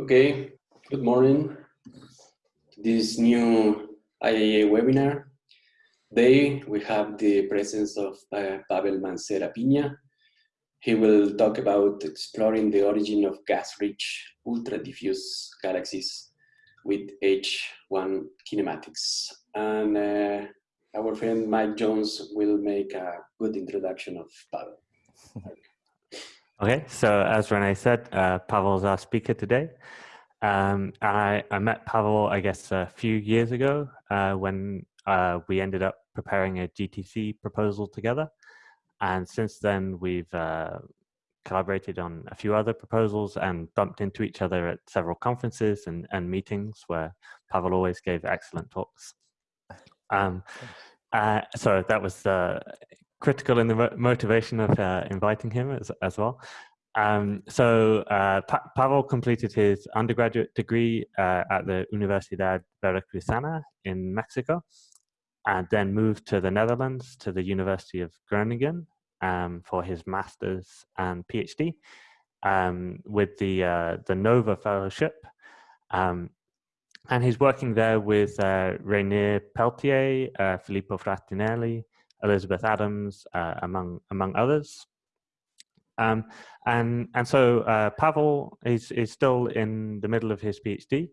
Okay, good morning. This new IAA webinar. Today we have the presence of uh, Pavel Mancera Piña. He will talk about exploring the origin of gas-rich ultra-diffuse galaxies with H1 kinematics. And uh, our friend Mike Jones will make a good introduction of Pavel. Okay, so as Rene said, uh, Pavel is our speaker today. Um, and I, I, met Pavel, I guess, a few years ago uh, when uh, we ended up preparing a GTC proposal together. And since then, we've uh, collaborated on a few other proposals and bumped into each other at several conferences and, and meetings where Pavel always gave excellent talks. Um, uh, so that was uh, critical in the motivation of uh, inviting him as, as well. Um, so uh, pa Pavel completed his undergraduate degree uh, at the Universidad Veracruzana in Mexico, and then moved to the Netherlands to the University of Groningen um, for his master's and PhD um, with the uh, the Nova Fellowship. Um, and he's working there with uh, Reynier Peletier, uh, Filippo Fraternali, Elizabeth Adams, uh, among among others. Um, and and so uh, Pavel is is still in the middle of his PhD,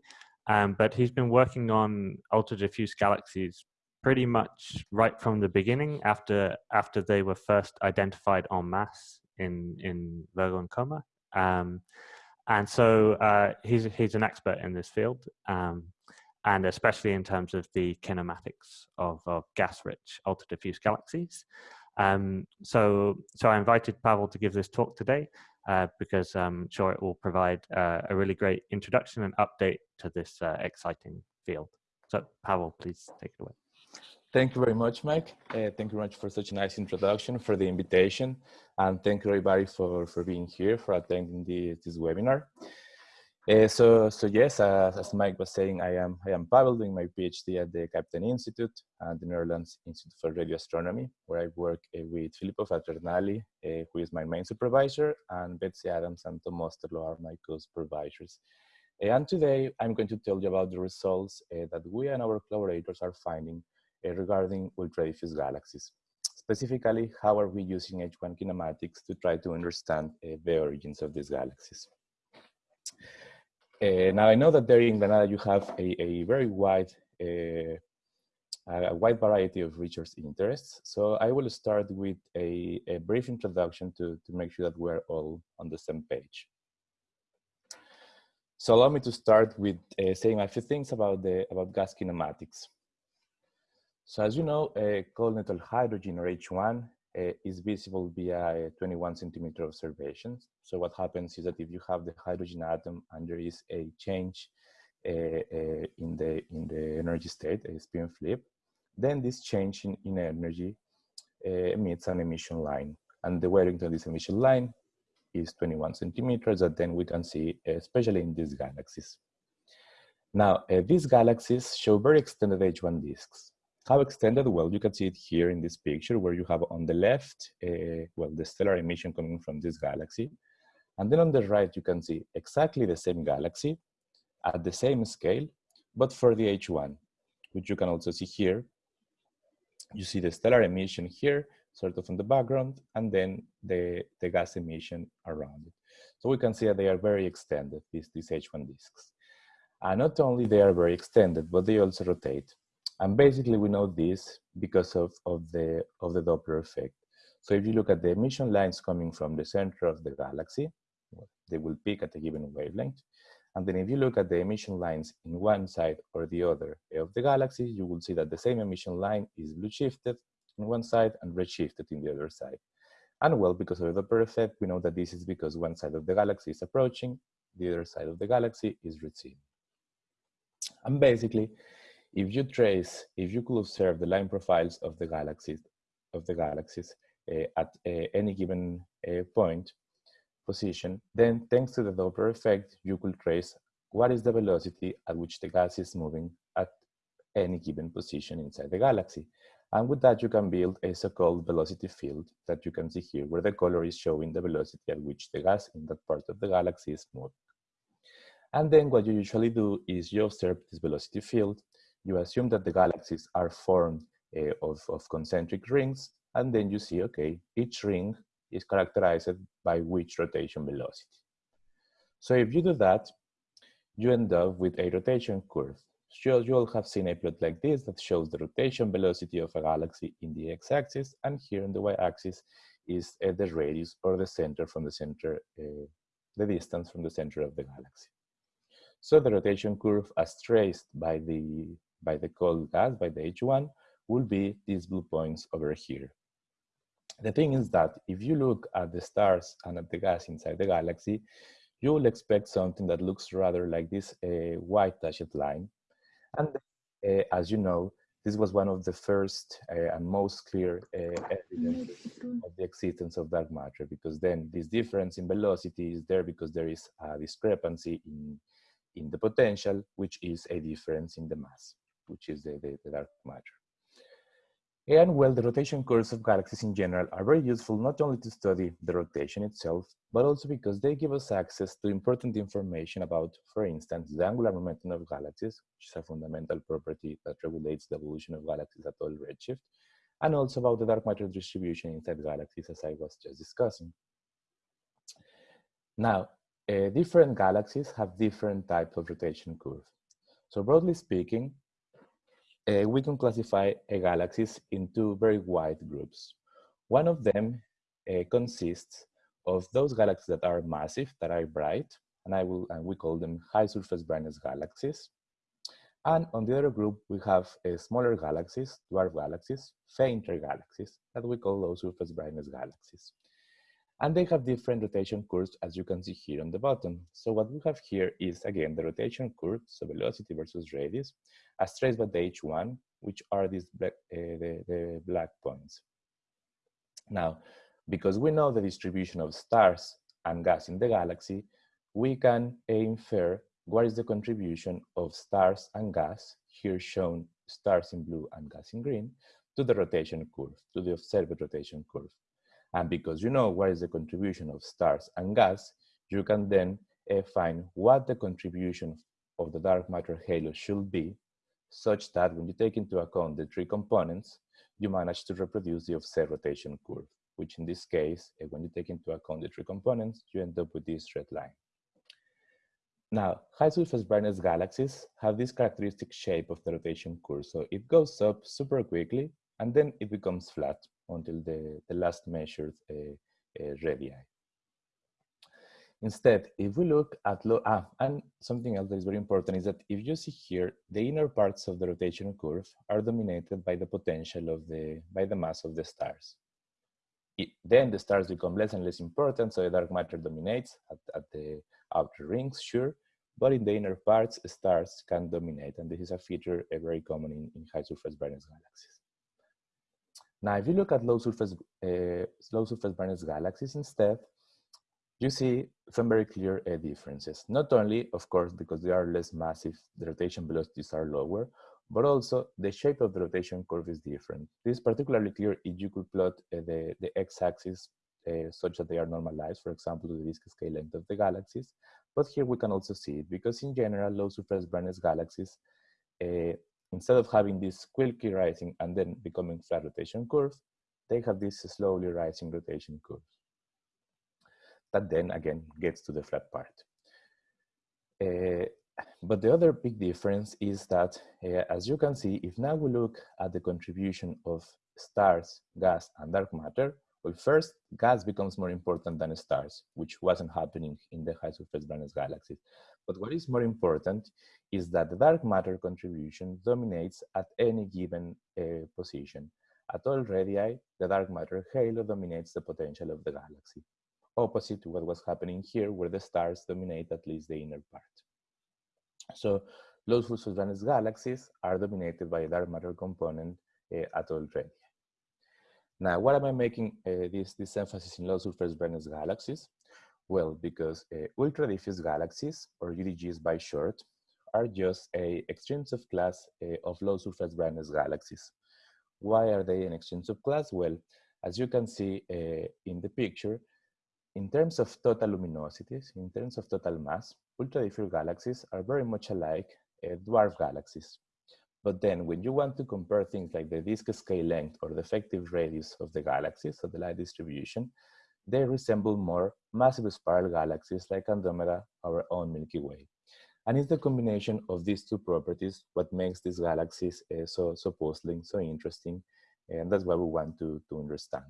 um, but he's been working on ultra diffuse galaxies pretty much right from the beginning after after they were first identified en masse in in Virgo and Coma. Um, and so uh, he's he's an expert in this field. Um, and especially in terms of the kinematics of, of gas-rich ultra-diffuse galaxies. Um, so, so I invited Pavel to give this talk today uh, because I'm sure it will provide uh, a really great introduction and update to this uh, exciting field. So Pavel, please take it away. Thank you very much, Mike. Uh, thank you very much for such a nice introduction, for the invitation, and thank you everybody for, for being here, for attending the, this webinar. Uh, so, so yes, uh, as Mike was saying, I am I am Pavel doing my PhD at the Kaptein Institute and the Netherlands Institute for Radio Astronomy, where I work uh, with Filippo Fraternali, uh, who is my main supervisor, and Betsy Adams and Tom Oosterloo are my co-supervisors. Uh, and today, I'm going to tell you about the results uh, that we and our collaborators are finding regarding ultra-diffuse galaxies. Specifically, how are we using H1 kinematics to try to understand the origins of these galaxies? Uh, now I know that there in Granada you have a, a very wide uh, a wide variety of research interests. So I will start with a, a brief introduction to, to make sure that we're all on the same page. So allow me to start with uh, saying a few things about the about gas kinematics. So as you know, uh, cold neutral hydrogen or H1 uh, is visible via 21 centimeter observations. So what happens is that if you have the hydrogen atom and there is a change uh, uh, in the in the energy state, a spin flip, then this change in, in energy uh, emits an emission line. And the wavelength of this emission line is 21 centimeters that then we can see, especially in these galaxies. Now, uh, these galaxies show very extended H1 disks. How extended? Well, you can see it here in this picture where you have on the left, uh, well, the stellar emission coming from this galaxy. And then on the right, you can see exactly the same galaxy at the same scale, but for the H1, which you can also see here. You see the stellar emission here, sort of in the background, and then the, the gas emission around it. So we can see that they are very extended, these, these H1 disks. And not only they are very extended, but they also rotate. And basically we know this because of, of, the, of the Doppler effect. So if you look at the emission lines coming from the center of the galaxy, they will peak at a given wavelength. And then if you look at the emission lines in one side or the other of the galaxy, you will see that the same emission line is blue shifted in one side and red shifted in the other side. And well, because of the Doppler effect, we know that this is because one side of the galaxy is approaching, the other side of the galaxy is receding. And basically, if you trace, if you could observe the line profiles of the galaxies, of the galaxies uh, at uh, any given uh, point position, then thanks to the Doppler effect, you could trace what is the velocity at which the gas is moving at any given position inside the galaxy. And with that, you can build a so-called velocity field that you can see here, where the color is showing the velocity at which the gas in that part of the galaxy is moving. And then what you usually do is you observe this velocity field, you assume that the galaxies are formed uh, of, of concentric rings, and then you see, okay, each ring is characterized by which rotation velocity. So if you do that, you end up with a rotation curve. So you all have seen a plot like this that shows the rotation velocity of a galaxy in the x-axis, and here in the y-axis is uh, the radius or the center from the center, uh, the distance from the center of the galaxy. So the rotation curve as traced by the, by the cold gas, by the H1, will be these blue points over here. The thing is that if you look at the stars and at the gas inside the galaxy, you will expect something that looks rather like this uh, white dashed line. And uh, as you know, this was one of the first uh, and most clear uh, evidence of the existence of dark matter, because then this difference in velocity is there because there is a discrepancy in, in the potential, which is a difference in the mass, which is the, the, the dark matter. And well, the rotation curves of galaxies in general are very useful not only to study the rotation itself, but also because they give us access to important information about, for instance, the angular momentum of galaxies, which is a fundamental property that regulates the evolution of galaxies at all redshift, and also about the dark matter distribution inside galaxies, as I was just discussing. Now, uh, different galaxies have different types of rotation curve. So broadly speaking, uh, we can classify uh, galaxies into very wide groups. One of them uh, consists of those galaxies that are massive, that are bright, and I will and we call them high surface brightness galaxies. And on the other group, we have uh, smaller galaxies, dwarf galaxies, fainter galaxies, that we call low surface brightness galaxies. And they have different rotation curves, as you can see here on the bottom. So what we have here is, again, the rotation curve, so velocity versus radius, as traced by the H1, which are these black, uh, the, the black points. Now, because we know the distribution of stars and gas in the galaxy, we can infer what is the contribution of stars and gas, here shown stars in blue and gas in green, to the rotation curve, to the observed rotation curve. And because you know what is the contribution of stars and gas, you can then uh, find what the contribution of the dark matter halo should be, such that when you take into account the three components, you manage to reproduce the offset rotation curve which in this case, uh, when you take into account the three components, you end up with this red line. Now, high surface brightness galaxies have this characteristic shape of the rotation curve. So it goes up super quickly, and then it becomes flat until the, the last measured uh, uh, radii. Instead, if we look at ah, and something else that is very important is that if you see here, the inner parts of the rotation curve are dominated by the potential of the, by the mass of the stars it, then the stars become less and less important, so the dark matter dominates at, at the outer rings, sure, but in the inner parts, stars can dominate, and this is a feature uh, very common in, in high surface brightness galaxies. Now, if you look at low surface, uh, low surface brightness galaxies instead, you see some very clear uh, differences. Not only, of course, because they are less massive, the rotation velocities are lower, but also the shape of the rotation curve is different. This is particularly clear if you could plot uh, the, the x-axis uh, such that they are normalized, for example, to the disk scale length of the galaxies. But here we can also see it because in general, low surface brightness galaxies, uh, instead of having this quickly rising and then becoming flat rotation curve, they have this slowly rising rotation curve. That then again gets to the flat part. Uh, but the other big difference is that, uh, as you can see, if now we look at the contribution of stars, gas, and dark matter, well, first, gas becomes more important than stars, which wasn't happening in the high surface brightness galaxies. But what is more important is that the dark matter contribution dominates at any given uh, position. At all radii, the dark matter halo dominates the potential of the galaxy, opposite to what was happening here, where the stars dominate at least the inner part. So low brightness galaxies are dominated by a dark matter component uh, at all radii. Now, why am I making uh, this, this emphasis in low surface brightness galaxies? Well, because uh, ultra diffuse galaxies, or UDGs by short, are just a extrinsic class uh, of low surface brightness galaxies. Why are they an extrinsic class? Well, as you can see uh, in the picture, in terms of total luminosities, in terms of total mass, ultra-diffuse galaxies are very much alike uh, dwarf galaxies. But then when you want to compare things like the disk scale length or the effective radius of the galaxies, so the light distribution, they resemble more massive spiral galaxies like Andromeda, our own Milky Way. And it's the combination of these two properties what makes these galaxies uh, so, so puzzling, so interesting, and that's what we want to, to understand.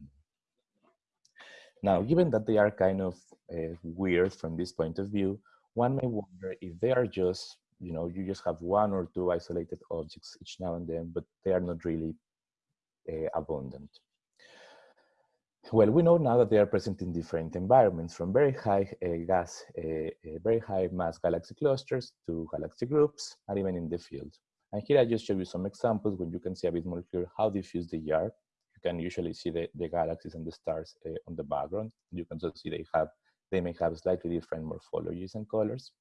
Now, given that they are kind of uh, weird from this point of view, one may wonder if they are just, you know, you just have one or two isolated objects each now and then, but they are not really uh, abundant. Well, we know now that they are present in different environments, from very high uh, gas, uh, uh, very high mass galaxy clusters to galaxy groups, and even in the field. And here I just show you some examples when you can see a bit more clear how diffuse they are. You can usually see the, the galaxies and the stars uh, on the background. You can also see they have, they may have slightly different morphologies and colors.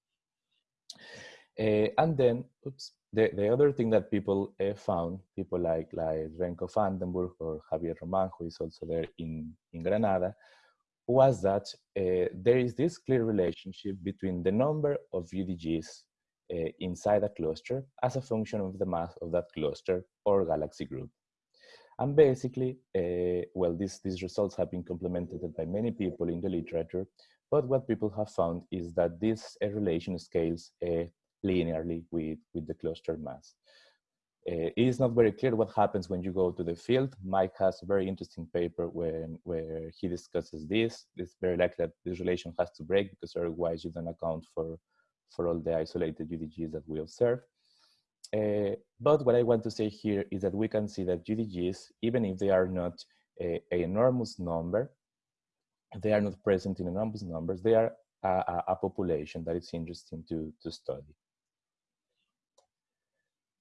Uh, and then, oops, the, the other thing that people uh, found, people like, like Remco van der Burg or Javier Roman, who is also there in, in Granada, was that uh, there is this clear relationship between the number of UDGs uh, inside a cluster as a function of the mass of that cluster or galaxy group. And basically, uh, well, these, these results have been complemented by many people in the literature, but what people have found is that this uh, relation scales linearly with, with the cluster mass. Uh, it is not very clear what happens when you go to the field. Mike has a very interesting paper when, where he discusses this. It's very likely that this relation has to break because otherwise you don't account for, for all the isolated UDGs that we observe. Uh, but what I want to say here is that we can see that UDGs, even if they are not a, a enormous number, they are not present in enormous numbers, they are a, a population that is interesting to, to study.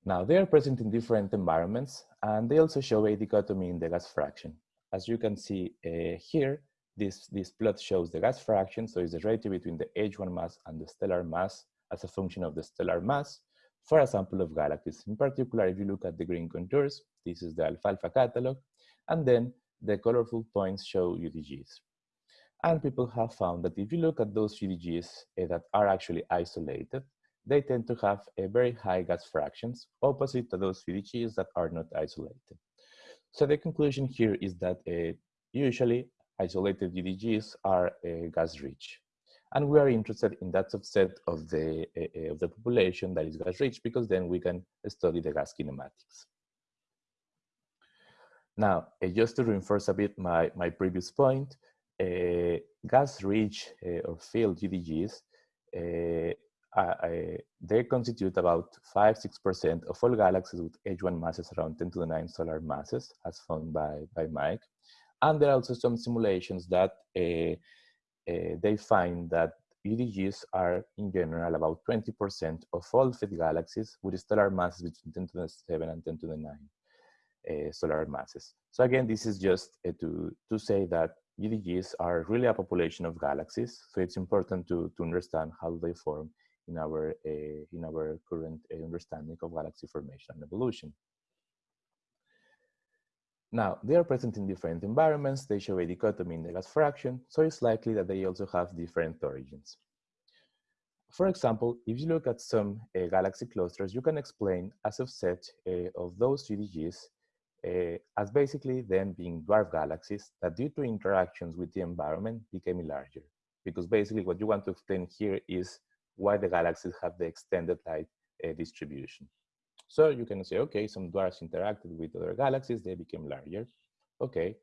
Now, they are present in different environments, and they also show a dichotomy in the gas fraction. As you can see uh, here, this, this plot shows the gas fraction, so it's the ratio between the H1 mass and the stellar mass as a function of the stellar mass for a sample of galaxies. In particular, if you look at the green contours, this is the alfalfa catalog, and then the colorful points show UDGs. And people have found that if you look at those UDGs uh, that are actually isolated, they tend to have a very high gas fractions opposite to those UDGs that are not isolated. So the conclusion here is that uh, usually isolated UDGs are uh, gas rich. And we are interested in that subset of the, uh, of the population that is gas rich because then we can study the gas kinematics. Now, uh, just to reinforce a bit my, my previous point, uh, gas rich uh, or filled UDGs they constitute about 5-6% of all galaxies with H1 masses around 10 to the 9 solar masses, as found by, by Mike. And there are also some simulations that uh, uh, they find that UDGs are, in general, about 20% of all fit galaxies with stellar masses between 10 to the 7 and 10 to the 9 uh, solar masses. So again, this is just to, to say that UDGs are really a population of galaxies. So it's important to, to understand how they form in our, uh, in our current uh, understanding of galaxy formation and evolution. Now, they are present in different environments, they show a dichotomy in the gas fraction, so it's likely that they also have different origins. For example, if you look at some uh, galaxy clusters, you can explain a subset uh, of those UDGs uh, as basically them being dwarf galaxies that due to interactions with the environment became larger. Because basically what you want to explain here is why the galaxies have the extended light uh, distribution. So you can say, okay, some dwarfs interacted with other galaxies, they became larger. Okay,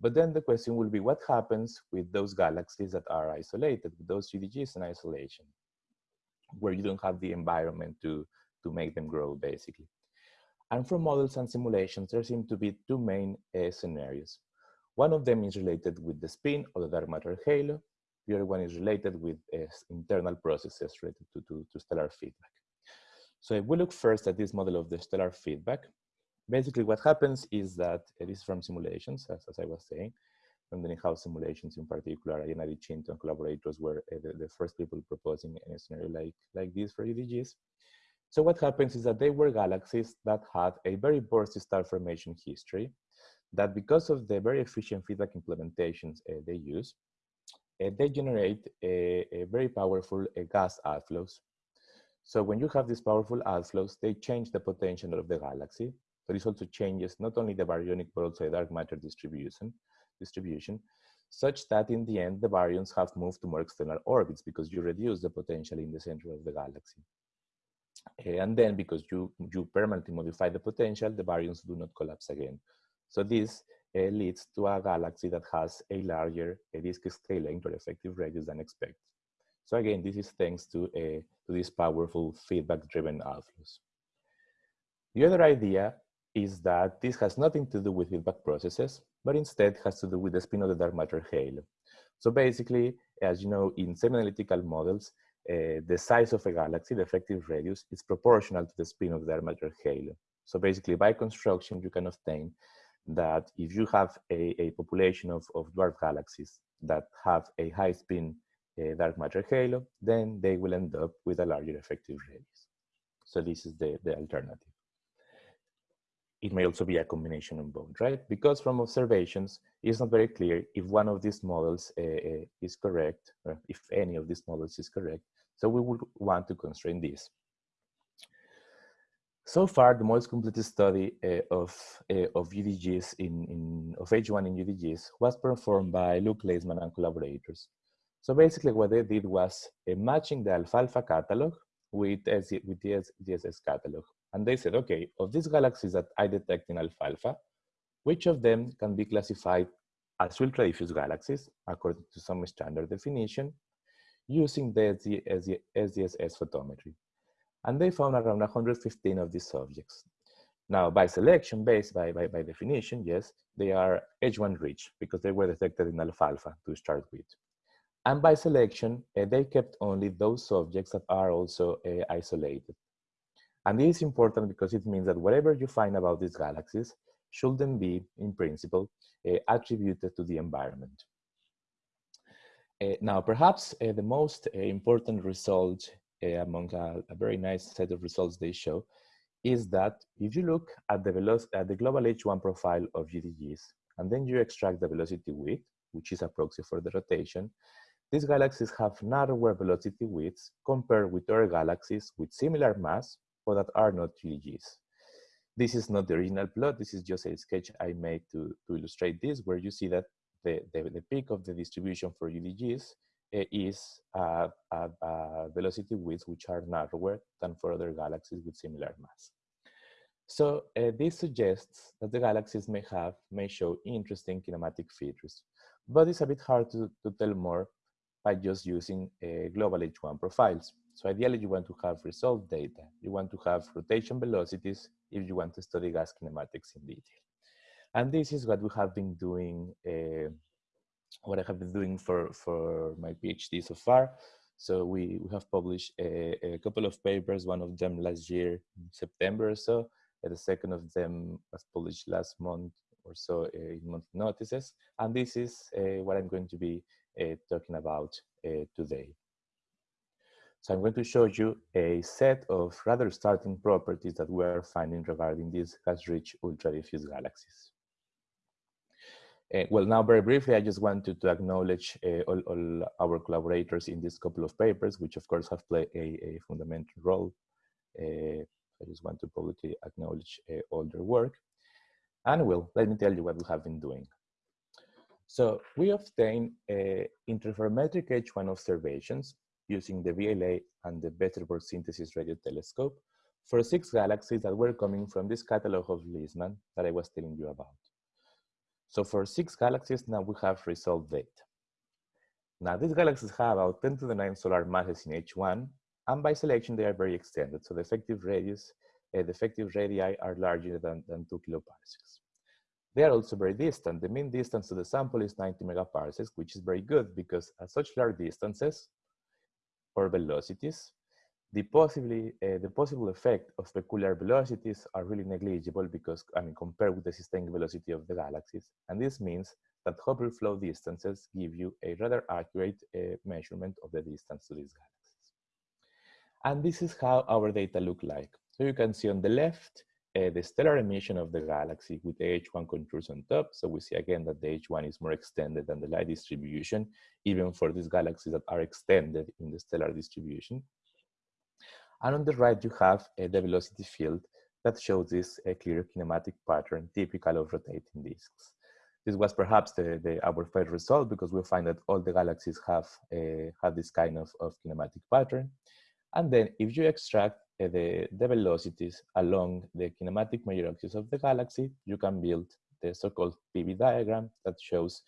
but then the question will be what happens with those galaxies that are isolated, with those UDGs in isolation, where you don't have the environment to, to make them grow, basically. And from models and simulations, there seem to be two main uh, scenarios. One of them is related with the spin or the dark matter halo, the other one is related with uh, internal processes related to, to, to stellar feedback. So if we look first at this model of the stellar feedback, basically what happens is that it is from simulations, as, as I was saying, from the Nihao simulations in particular, Arianna Di Cintio and collaborators were uh, the, the, first people proposing a scenario like, like this for UDGs. So what happens is that they were galaxies that had a very bursty star formation history, that because of the very efficient feedback implementations uh, they use, they generate a, a very powerful uh, gas outflows. So when you have these powerful outflows, they change the potential of the galaxy. But it also changes not only the baryonic but also the dark matter distribution, distribution, such that in the end, the baryons have moved to more external orbits because you reduce the potential in the center of the galaxy. Uh, and then because you, you permanently modify the potential, the baryons do not collapse again. So this leads to a galaxy that has a larger disk scale or effective radius than expected. So again, this is thanks to, uh, to these powerful feedback-driven outflows. The other idea is that this has nothing to do with feedback processes, but instead has to do with the spin of the dark matter halo. So basically, as you know, in semi-analytical models, uh, the size of a galaxy, the effective radius, is proportional to the spin of the dark matter halo. So basically, by construction, you can obtain that if you have a, a population of, of dwarf galaxies that have a high spin uh, dark matter halo, then they will end up with a larger effective radius. So this is the, the alternative. It may also be a combination of both, right? Because from observations, it's not very clear if one of these models uh, uh, is correct, or if any of these models is correct. So we would want to constrain this. So far, the most complete study uh, of, uh, of UDGs in, in, of H1 in UDGs was performed by Luke Leisman and collaborators. So basically what they did was uh, matching the alfalfa catalog with, with the DSS catalog. And they said, okay, of these galaxies that I detect in alfalfa, which of them can be classified as ultra diffuse galaxies according to some standard definition using the SDSS photometry and they found around 115 of these subjects. Now, by selection, based by, by, by definition, yes, they are H1 rich because they were detected in alfalfa to start with. And by selection, uh, they kept only those subjects that are also uh, isolated. And this is important because it means that whatever you find about these galaxies shouldn't be, in principle, uh, attributed to the environment. Now, perhaps the most important result Uh, among a, a, very nice set of results they show is that if you look at the, at the global H1 profile of UDGs, and then you extract the velocity width, which is a proxy for the rotation, these galaxies have narrower velocity widths compared with other galaxies with similar mass, but that are not UDGs. This is not the original plot, this is just a sketch I made to, to illustrate this, where you see that the, the, the peak of the distribution for UDGs is uh, velocity widths which are narrower than for other galaxies with similar mass. So uh, this suggests that the galaxies may have, may show interesting kinematic features, but it's a bit hard to, to tell more by just using uh, global H1 profiles. So ideally you want to have resolved data. You want to have rotation velocities if you want to study gas kinematics in detail. And this is what we have been doing uh, what I have been doing for, for my PhD so far. So we, we have published a, a couple of papers, one of them last year, in September or so, and the second of them was published last month or so uh, in month notices. And this is uh, what I'm going to be uh, talking about uh, today. So I'm going to show you a set of rather starting properties that we are finding regarding these gas-rich ultra-diffuse galaxies. Uh, well, now very briefly, I just wanted to acknowledge uh, all, all, our collaborators in this couple of papers, which of course have played a, a fundamental role. Uh, I just want to publicly acknowledge uh, all their work. And well, let me tell you what we have been doing. So we obtained uh, interferometric H1 observations using the VLA and the Westerbork Synthesis Radio Telescope for six galaxies that were coming from this catalog of Leisman that I was telling you about. So for six galaxies, now we have resolved data. Now these galaxies have about 10 to the 9 solar masses in H1, and by selection, they are very extended. So the effective radius, uh, the effective radii are larger than, than two kiloparsecs. They are also very distant. The mean distance to the sample is 90 megaparsecs, which is very good because at such large distances or velocities, the possibly uh, the possible effect of peculiar velocities are really negligible because I mean compared with the sustained velocity of the galaxies, and this means that Hubble flow distances give you a rather accurate uh, measurement of the distance to these galaxies. And this is how our data look like. So you can see on the left uh, the stellar emission of the galaxy with the H1 contours on top. So we see again that the H1 is more extended than the light distribution, even for these galaxies that are extended in the stellar distribution. And on the right, you have uh, the velocity field that shows this uh, clear kinematic pattern typical of rotating disks. This was perhaps the, the our first result because we find that all the galaxies have, uh, have this kind of, of kinematic pattern. And then if you extract uh, the, the velocities along the kinematic major axis of the galaxy, you can build the so-called PV diagram that shows,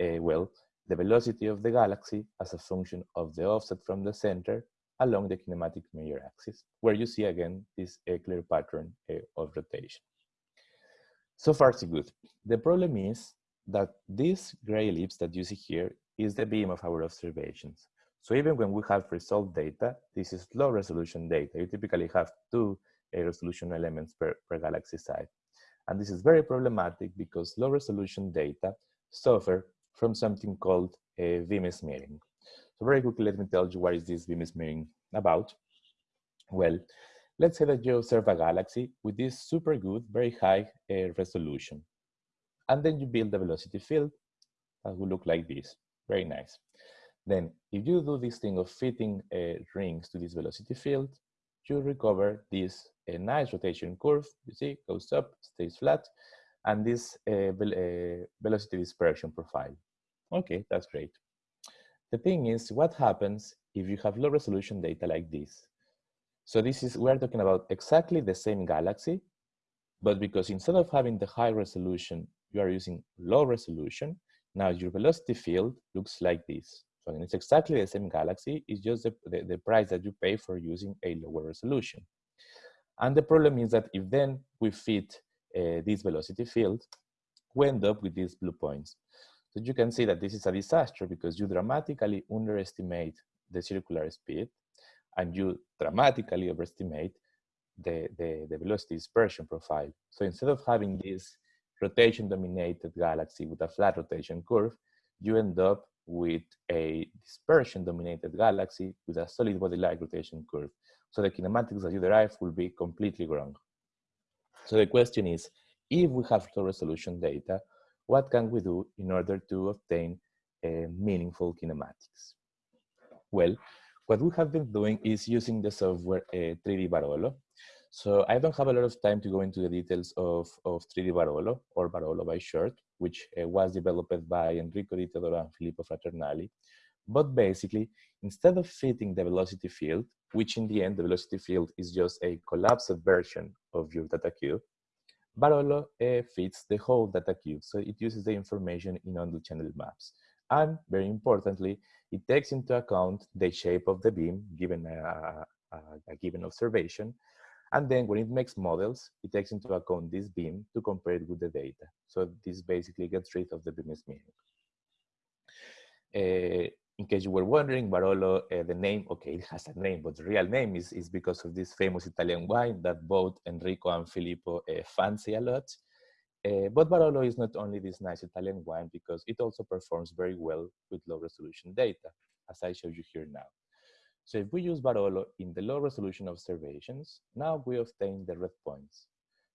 uh, well, the velocity of the galaxy as a function of the offset from the center along the kinematic major axis, where you see again this uh, clear pattern uh, of rotation. So far, so good. The problem is that this gray ellipse that you see here is the beam of our observations. So even when we have resolved data, this is low resolution data. You typically have two uh, resolution elements per, per galaxy side. And this is very problematic because low resolution data suffer from something called a beam smearing. So very quickly, let me tell you what is this beam smearing about. Well, let's say that you observe a galaxy with this super good, very high uh, resolution. And then you build a velocity field that will look like this, very nice. Then if you do this thing of fitting uh, rings to this velocity field, you recover this a nice rotation curve, you see, goes up, stays flat, and this uh, uh, velocity dispersion profile. Okay, that's great. The thing is, what happens if you have low resolution data like this? So this is, we're talking about exactly the same galaxy, but because instead of having the high resolution, you are using low resolution, now your velocity field looks like this. So it's exactly the same galaxy, it's just the, the, the price that you pay for using a lower resolution. And the problem is that if then we fit uh, this velocity field, we end up with these blue points. So you can see that this is a disaster because you dramatically underestimate the circular speed and you dramatically overestimate the, the, the velocity dispersion profile. So instead of having this rotation dominated galaxy with a flat rotation curve, you end up with a dispersion dominated galaxy with a solid body like rotation curve. So the kinematics that you derive will be completely wrong. So the question is, if we have low resolution data, what can we do in order to obtain uh, meaningful kinematics? Well, what we have been doing is using the software uh, 3D Barolo. So I don't have a lot of time to go into the details of, of 3D Barolo, or Barolo by short, which uh, was developed by Enrico Di Teodoro and Filippo Fraternali. But basically, instead of fitting the velocity field, which in the end, the velocity field is just a collapsed version of your data cube, Barolo uh, fits the whole data cube. So it uses the information in on the channel maps. And very importantly, it takes into account the shape of the beam given a, a, a given observation and then when it makes models, it takes into account this beam to compare it with the data. So this basically gets rid of the beam smearing. Uh, in case you were wondering, Barolo, uh, the name, okay, it has a name, but the real name is, is because of this famous Italian wine that both Enrico and Filippo uh, fancy a lot. Uh, but Barolo is not only this nice Italian wine because it also performs very well with low resolution data, as I show you here now. So if we use Barolo in the low resolution observations, now we obtain the red points.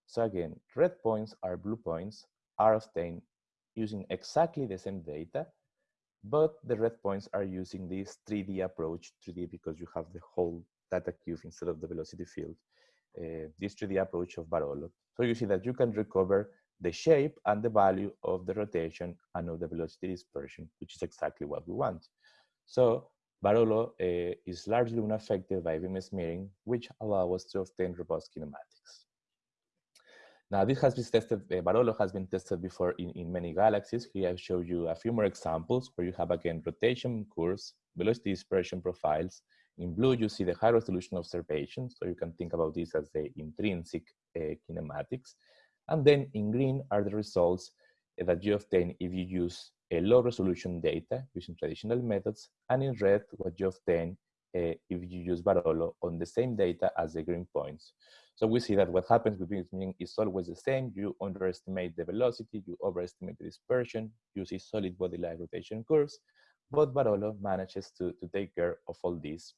So again, red points are blue points are obtained using exactly the same data, but the red points are using this 3D approach, 3D because you have the whole data cube instead of the velocity field, uh, this 3D approach of Barolo. So you see that you can recover the shape and the value of the rotation and of the velocity dispersion, which is exactly what we want. So Barolo uh, is largely unaffected by beam smearing, which allow us to obtain robust kinematics. Now, this has been tested, uh, Barolo has been tested before in, in many galaxies. Here I show you a few more examples where you have, again, rotation curves, velocity dispersion profiles. In blue, you see the high resolution observations, so you can think about this as the intrinsic uh, kinematics. And then in green are the results that you obtain if you use a low resolution data using traditional methods, and in red, what you obtain uh, if you use Barolo on the same data as the green points. So we see that what happens with beam is always the same. You underestimate the velocity, you overestimate the dispersion, you see solid body-like rotation curves, but Barolo manages to, to take care of all this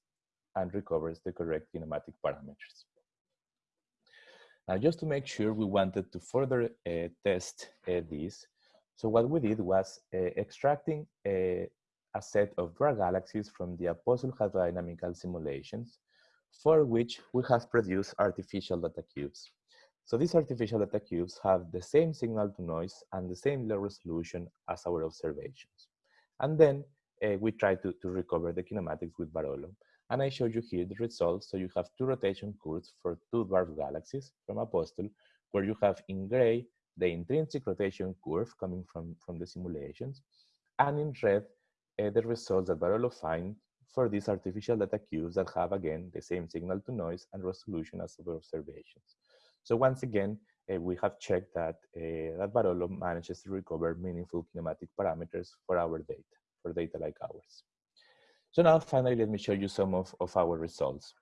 and recovers the correct kinematic parameters. Now, just to make sure we wanted to further uh, test uh, this, so what we did was uh, extracting a, a, set of dwarf galaxies from the Apostle hydrodynamical simulations, for which we have produced artificial data cubes. So these artificial data cubes have the same signal to noise and the same low resolution as our observations. And then uh, we try to, to recover the kinematics with Barolo. And I showed you here the results. So you have two rotation curves for two dwarf galaxies from Apostle, where you have in gray the intrinsic rotation curve coming from, from the simulations, and in red, uh, the results that Barolo find for these artificial data cubes that have, again, the same signal to noise and resolution as our observations. So once again, uh, we have checked that, uh, that Barolo manages to recover meaningful kinematic parameters for our data, for data like ours. So now finally, let me show you some of, of our results.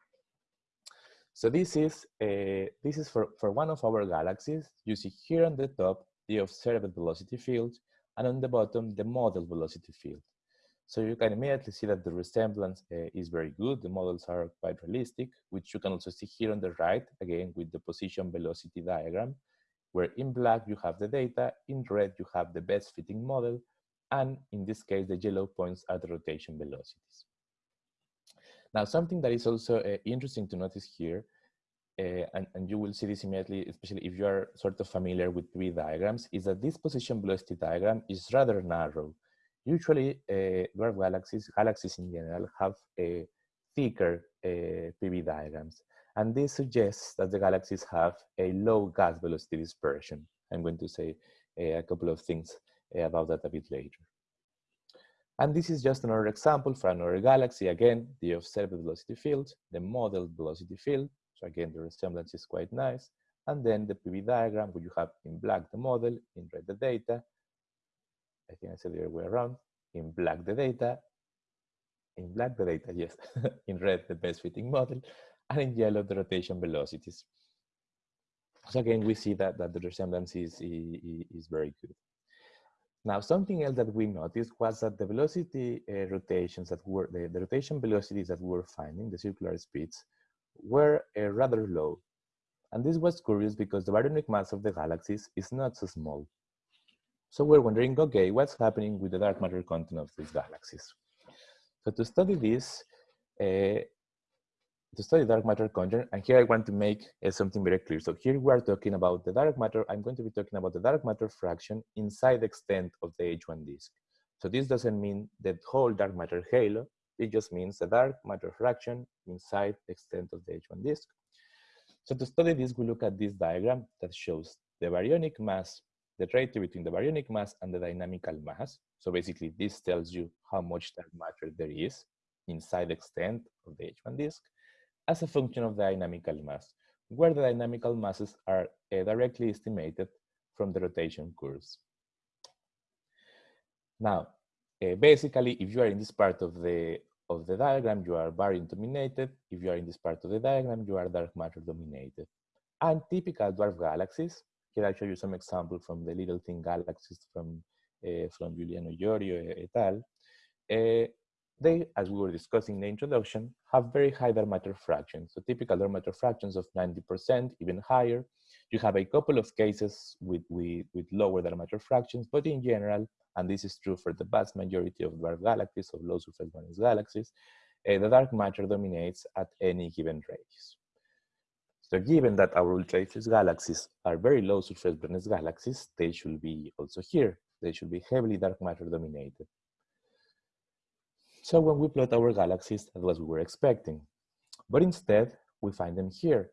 So this is, uh, this is for, for one of our galaxies. You see here on the top, the observed velocity field, and on the bottom, the model velocity field. So you can immediately see that the resemblance uh, is very good. The models are quite realistic, which you can also see here on the right, again, with the position velocity diagram, where in black you have the data, in red you have the best fitting model, and in this case, the yellow points are the rotation velocities. Now, something that is also uh, interesting to notice here, uh, and, and you will see this immediately, especially if you are sort of familiar with three diagrams, is that this position velocity diagram is rather narrow. Usually, eh, dwarf galaxies, galaxies in general, have a thicker eh, uh, PV diagrams. And this suggests that the galaxies have a low gas velocity dispersion. I'm going to say a couple of things about that a bit later. And this is just another example for another galaxy. Again, the observed velocity field, the modeled velocity field. So again, the resemblance is quite nice. And then the PV diagram where you have in black the model, in red the data. I think I said the other way around. In black the data, in black the data, yes. in red the best fitting model, and in yellow the rotation velocities. So again, we see that, that the resemblance is, is, very good. Now, something else that we noticed was that the velocity uh, rotations that were, the, the, rotation velocities that we were finding, the circular speeds, were uh, rather low. And this was curious because the baryonic mass of the galaxies is not so small. So we're wondering, okay, what's happening with the dark matter content of these galaxies? So to study this, uh, to study dark matter content, and here I want to make uh, something very clear. So here we are talking about the dark matter, I'm going to be talking about the dark matter fraction inside the extent of the H1 disk. So this doesn't mean the whole dark matter halo, it just means the dark matter fraction inside the extent of the H1 disk. So to study this, we look at this diagram that shows the baryonic mass, the ratio between the baryonic mass and the dynamical mass. So basically this tells you how much dark matter there is inside the extent of the H1 disk as a function of the dynamical mass, where the dynamical masses are uh, directly estimated from the rotation curves. Now, uh, basically, if you are in this part of the of the diagram, you are baryon dominated. If you are in this part of the diagram, you are dark matter dominated. And typical dwarf galaxies, here I show you some example from the little thin galaxies from uh, from Giuliano Iorio et al. Uh, they, as we were discussing in the introduction, have very high dark matter fractions. So typical dark matter fractions of 90%, even higher. You have a couple of cases with, with, with lower dark matter fractions, but in general, and this is true for the vast majority of dwarf galaxies, of low surface brightness galaxies, uh, the dark matter dominates at any given radius. So given that our ultra galaxies are very low surface brightness galaxies, they should be also here. They should be heavily dark matter dominated. So when we plot our galaxies, that was what we were expecting. But instead, we find them here.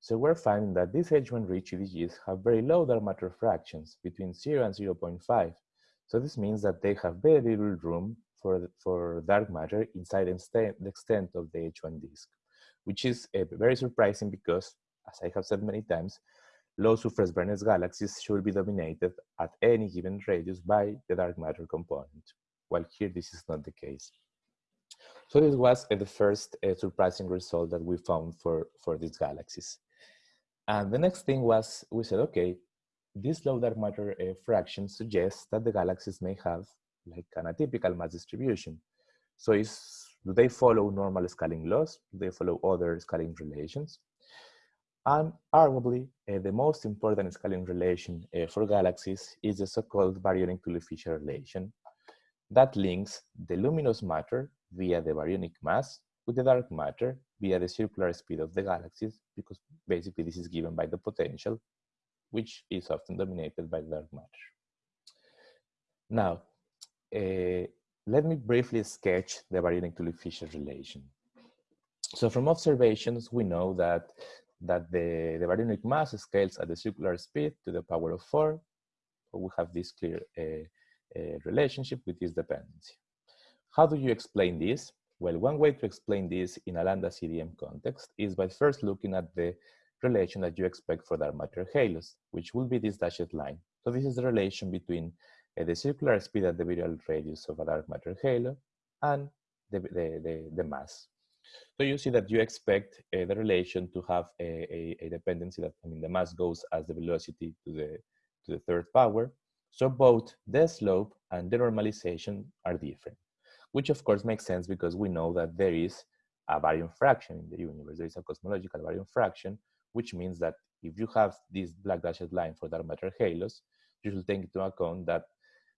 So we're finding that these H1 rich UDGs have very low dark matter fractions, between 0 and 0.5. So this means that they have very little room for, for dark matter inside the extent of the H1 disk, which is uh, very surprising because, as I have said many times, low surface brightness galaxies should be dominated at any given radius by the dark matter component, while here this is not the case. So this was uh, the first uh, surprising result that we found for, for these galaxies. And the next thing was, we said, okay, this low dark matter uh, fraction suggests that the galaxies may have like an atypical mass distribution. So is, do they follow normal scaling laws? Do they follow other scaling relations? And arguably, uh, the most important scaling relation uh, for galaxies is the so-called baryonic Tully-Fisher relation that links the luminous matter via the baryonic mass with the dark matter via the circular speed of the galaxies, because basically this is given by the potential, which is often dominated by the dark matter. Now, uh, let me briefly sketch the baryonic Tully-Fisher relation. So from observations, we know that that the, the baryonic mass scales at the circular speed to the power of four. We have this clear uh, uh, relationship with this dependency. How do you explain this? Well, one way to explain this in a lambda CDM context is by first looking at the relation that you expect for dark matter halos, which will be this dashed line. So this is the relation between the circular speed at the virial radius of a dark matter halo and the, the, the, the mass. So you see that you expect uh, the relation to have a, a, a, dependency that, I mean, the mass goes as the velocity to the, to the third power. So both the slope and the normalization are different, which of course makes sense because we know that there is a baryon fraction in the universe. There is a cosmological baryon fraction, which means that if you have this black dashed line for dark matter halos, you should take into account that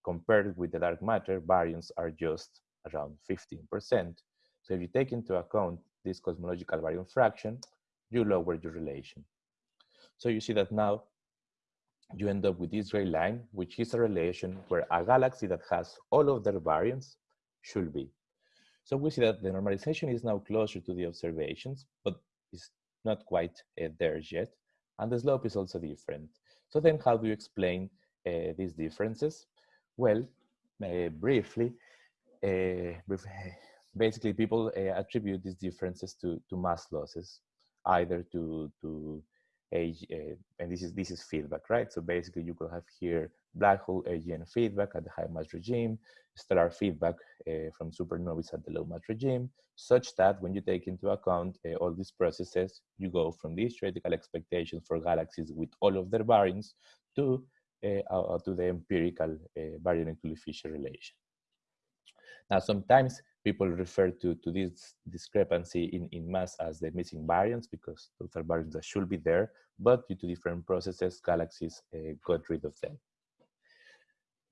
compared with the dark matter, baryons are just around 15%. So if you take into account this cosmological baryon fraction, you lower your relation. So you see that now you end up with this gray line, which is a relation where a galaxy that has all of their baryons should be. So we see that the normalization is now closer to the observations, but it's not quite uh, there yet. And the slope is also different. So then how do you explain uh, these differences? Well, uh, briefly, uh, basically people attribute these differences to, to mass losses, either to, to age, and this is, this is feedback, right? So basically you could have here black hole AGN feedback at the high mass regime, stellar feedback uh, from supernovas at the low mass regime, such that when you take into account uh, all these processes, you go from these theoretical expectations for galaxies with all of their baryons to, uh, to the empirical uh, baryonic Tully-Fisher relation. Now, sometimes people refer to, to this discrepancy in, in mass as the missing baryons because those are baryons that should be there, but due to different processes, galaxies uh, got rid of them.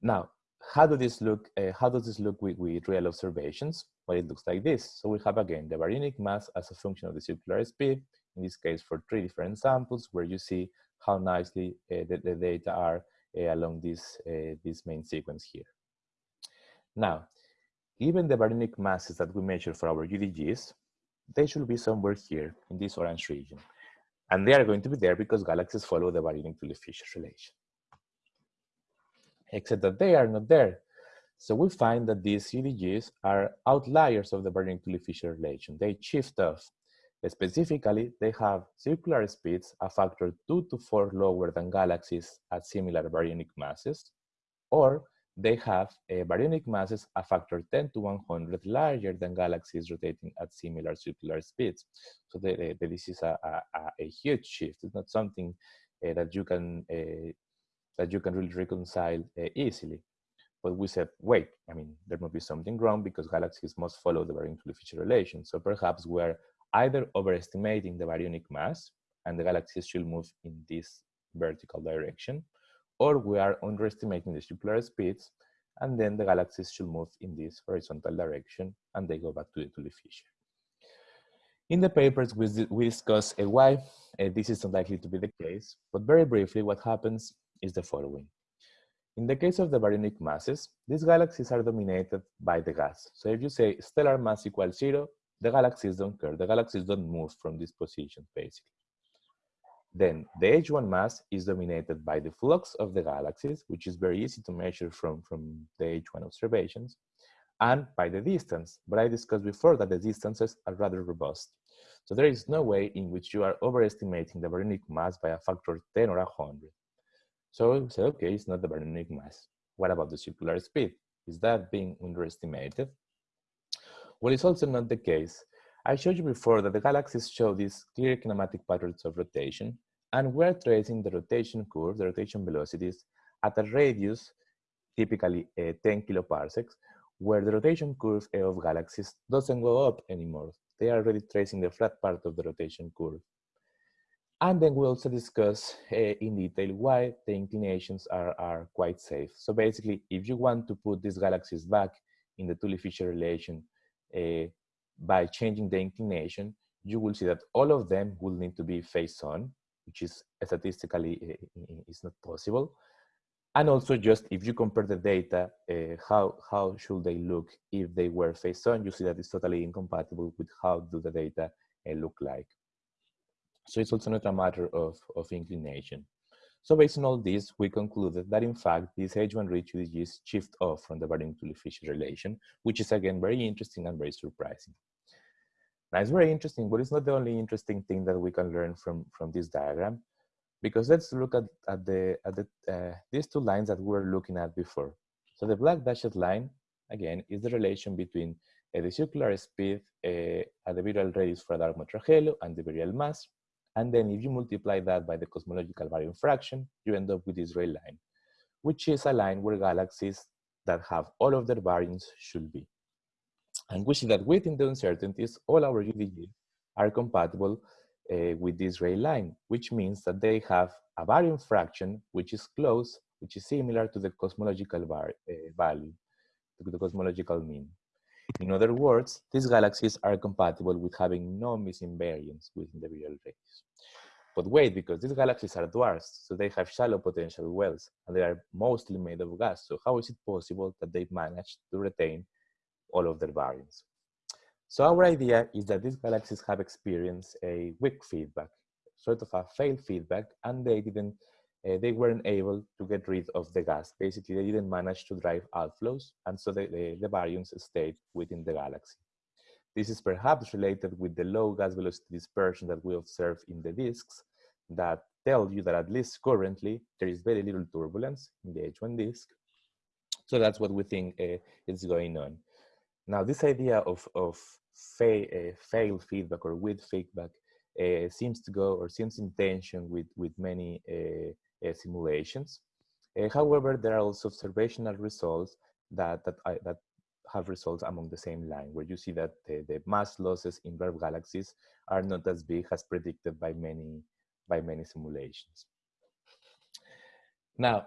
Now, how does this look? Uh, how does this look with, with real observations? Well, it looks like this. So we have again the baryonic mass as a function of the circular speed. In this case, for three different samples, where you see how nicely uh, the, the, data are along this uh, this main sequence here. Now, Given the baryonic masses that we measure for our UDGs, they should be somewhere here in this orange region. And they are going to be there because galaxies follow the baryonic Tully-Fisher relation. Except that they are not there. So we find that these UDGs are outliers of the baryonic Tully-Fisher relation. They shift off. Specifically, they have circular speeds a factor two to four lower than galaxies at similar baryonic masses, or they have a baryonic masses a factor 10 to 100 larger than galaxies rotating at similar circular speeds. So the, the, this is a, a, a, huge shift. It's not something uh, that you can uh, that you can really reconcile uh, easily. But we said, wait, I mean, there must be something wrong because galaxies must follow the baryonic Tully-Fisher relation. So perhaps we're either overestimating the baryonic mass and the galaxies should move in this vertical direction, or we are underestimating the circular speeds, and then the galaxies should move in this horizontal direction, and they go back to the Tully-Fisher. In the papers, we, discuss why this is unlikely to be the case, but very briefly, what happens is the following. In the case of the baryonic masses, these galaxies are dominated by the gas. So if you say stellar mass equals zero, the galaxies don't care. The galaxies don't move from this position, basically. Then the H1 mass is dominated by the flux of the galaxies, which is very easy to measure from, from the H1 observations, and by the distance. But I discussed before that the distances are rather robust. So there is no way in which you are overestimating the baryonic mass by a factor 10 or 100. So we say, okay, it's not the baryonic mass. What about the circular speed? Is that being underestimated? Well, it's also not the case. I showed you before that the galaxies show these clear kinematic patterns of rotation, and we're tracing the rotation curve, the rotation velocities, at a radius, typically uh, 10 kiloparsecs, where the rotation curve of galaxies doesn't go up anymore. They are already tracing the flat part of the rotation curve. And then we also discuss uh, in detail why the inclinations are, are quite safe. So basically, if you want to put these galaxies back in the Tully-Fisher relation by changing the inclination, you will see that all of them will need to be face on, which is statistically uh, is not possible. And also just if you compare the data, uh, how, how should they look if they were face on, you see that it's totally incompatible with how do the data uh, look like. So it's also not a matter of, of inclination. So based on all this, we concluded that in fact, this H1 rich UDGs shift off from the baryonic Tully-Fisher relation, which is again very interesting and very surprising. Now it's very interesting, but it's not the only interesting thing that we can learn from, from this diagram, because let's look at, at, the, at the, uh, these two lines that we were looking at before. So the black dashed line, again, is the relation between uh, the circular speed uh, at the virial radius for a dark matter halo and the virial mass, and then if you multiply that by the cosmological baryon fraction, you end up with this red line, which is a line where galaxies that have all of their baryons should be. And we see that within the uncertainties, all our UDGs are compatible uh, with this red line, which means that they have a baryon fraction which is close, which is similar to the cosmological uh, value, to the cosmological mean. In other words, these galaxies are compatible with having no missing baryons within the virial radius. But wait, because these galaxies are dwarfs, so they have shallow potential wells, and they are mostly made of gas. So how is it possible that they've managed to retain all of their baryons? So our idea is that these galaxies have experienced a weak feedback, sort of a failed feedback, and they didn't uh, they weren't able to get rid of the gas. Basically, they didn't manage to drive outflows, and so the, the, the baryons stayed within the galaxy. This is perhaps related with the low gas velocity dispersion that we observe in the disks that tell you that at least currently there is very little turbulence in the H1 disk. So that's what we think uh, is going on. Now, this idea of, of fa uh, failed feedback or with feedback uh, seems to go or seems in tension with, with many uh, simulations. Uh, however, there are also observational results that, that, I, that have results among the same line, where you see that the, the mass losses in dwarf galaxies are not as big as predicted by many, by many simulations. Now,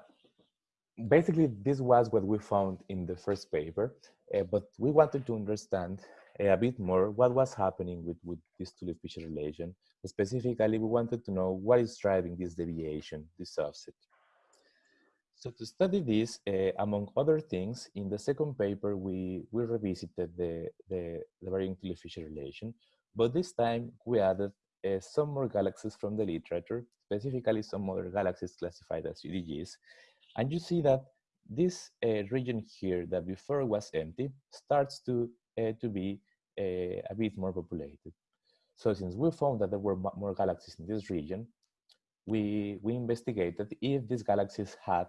basically, this was what we found in the first paper, uh, but we wanted to understand uh, a bit more what was happening with, with this Tully-Fisher relation. Specifically, we wanted to know what is driving this deviation, this offset. So to study this, uh, among other things, in the second paper, we, we revisited the, the, the baryonic Tully-Fisher relation, but this time we added uh, some more galaxies from the literature, specifically some other galaxies classified as UDGs. And you see that this uh, region here that before was empty starts to, uh, to be uh, a bit more populated. So since we found that there were more galaxies in this region, we, we investigated if these galaxies had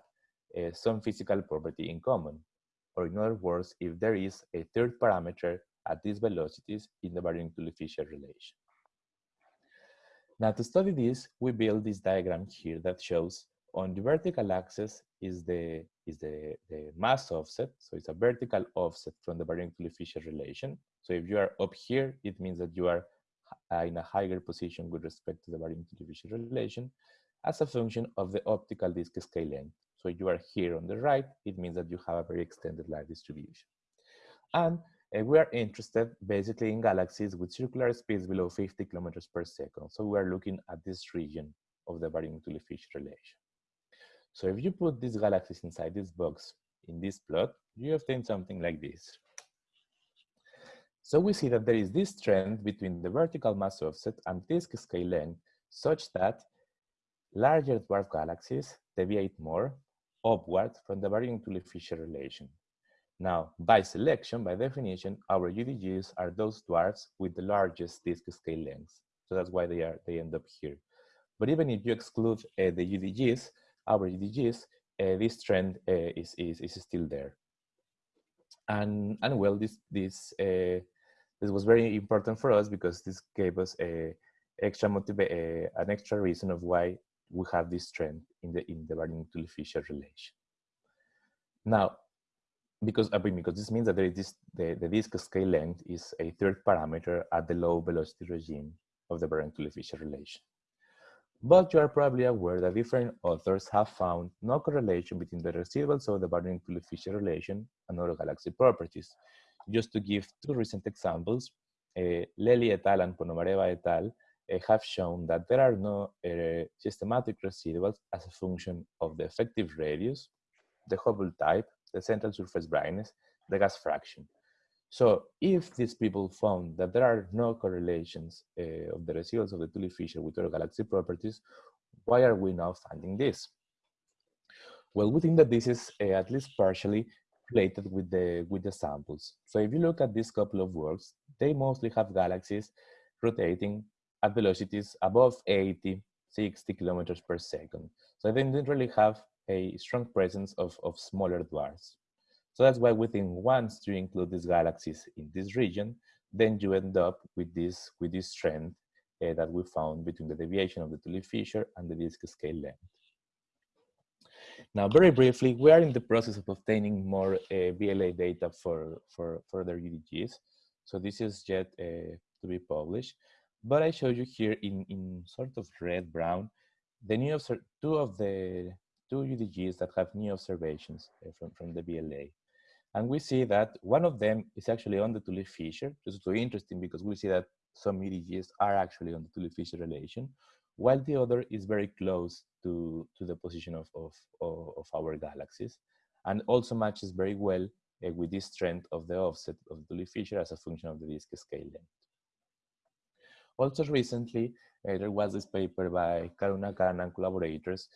uh, some physical property in common. Or in other words, if there is a third parameter at these velocities in the baryonic Tully-Fisher relation. Now to study this, we build this diagram here that shows on the vertical axis is the is the, the mass offset. So it's a vertical offset from the baryonic Tully-Fisher relation. So if you are up here, it means that you are uh, in a higher position with respect to the baryonic Tully-Fisher relation as a function of the optical disk scale length. So you are here on the right, it means that you have a very extended light distribution. And uh, we are interested basically in galaxies with circular speeds below 50 kilometers per second. So we are looking at this region of the baryonic Tully-Fisher relation. So if you put these galaxies inside this box in this plot, you obtain something like this. So we see that there is this trend between the vertical mass offset and disk scale length such that larger dwarf galaxies deviate more upward from the baryonic Tully-Fisher relation. Now, by selection, by definition, our UDGs are those dwarfs with the largest disk scale lengths. So that's why they are they end up here. But even if you exclude uh, the UDGs, our UDGs, uh, this trend uh, is, is, is still there. And, and well, this, this, uh, this was very important for us because this gave us a extra motive, an extra reason of why we have this trend in the in the baryonic Tully-Fisher relation. Now, because I mean, because this means that there is this the, the disk scale length is a third parameter at the low velocity regime of the baryonic Tully-Fisher relation. But you are probably aware that different authors have found no correlation between the residuals of the baryonic Tully-Fisher relation and other galaxy properties. Just to give two recent examples, uh, Lelli et al. and Ponomareva et al. Uh, have shown that there are no uh, systematic residuals as a function of the effective radius, the Hubble type, the central surface brightness, the gas fraction. So if these people found that there are no correlations uh, of the residuals of the Tully-Fisher with other galaxy properties, why are we now finding this? Well, we think that this is at least partially related with the, with the samples. So if you look at this couple of works, they mostly have galaxies rotating at velocities above 80, 60 kilometers per second. So they didn't really have a strong presence of, of smaller dwarfs. So that's why we think once you include these galaxies in this region, then you end up with this, with this trend uh, that we found between the deviation of the Tully-Fisher and the disk scale length. Now, very briefly, we are in the process of obtaining more uh, VLA data for, for further UDGs. So this is yet uh, to be published. But I show you here in, in sort of red brown, the new two of the two UDGs that have new observations uh, from, from the VLA. And we see that one of them is actually on the Tully-Fisher. This is very interesting because we see that some UDGs are actually on the Tully-Fisher relation, while the other is very close to, to the position of, of, of our galaxies, and also matches very well uh, with this trend of the offset of the Tully-Fisher as a function of the disk scale length. Also recently, uh, there was this paper by Karunakaran and collaborators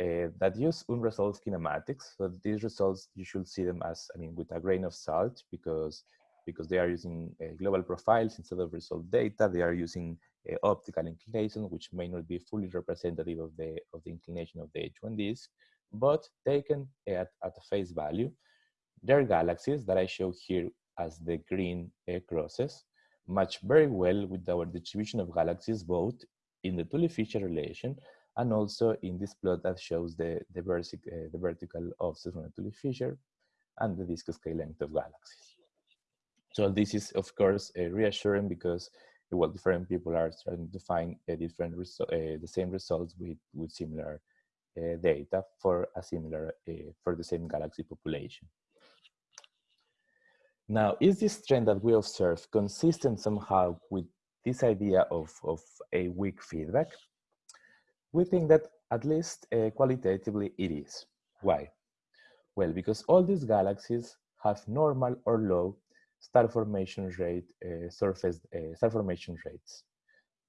uh, that use unresolved kinematics. So these results, you should see them as, I mean, with a grain of salt because, because they are using uh, global profiles instead of resolved data. They are using optical inclination, which may not be fully representative of the, of the inclination of the H1 disk, but taken at, at a face value. Their galaxies that I show here as the green uh, crosses match very well with our distribution of galaxies both in the Tully-Fisher relation and also in this plot that shows the, the, uh, the vertical offset from the Tully-Fisher and the disk scale length of galaxies. So this is, of course, uh, reassuring because well, different people are starting to find a different uh, the same results with, with similar uh, data for a similar, uh, for the same galaxy population. Now, is this trend that we observe consistent somehow with this idea of, of a weak feedback? We think that at least uh, qualitatively it is. Why? Well, because all these galaxies have normal or low star formation rate, uh, surface uh, star formation rates.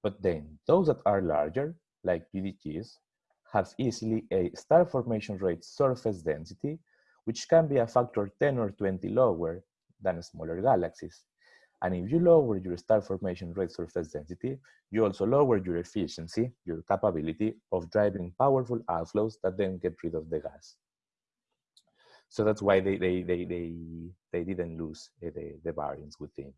But then those that are larger, like UDGs, have easily a star formation rate surface density, which can be a factor 10 or 20 lower than smaller galaxies. And if you lower your star formation rate surface density, you also lower your efficiency, your capability of driving powerful outflows that then get rid of the gas. So that's why they, they, they, they, they didn't lose uh, the, the baryons, we think.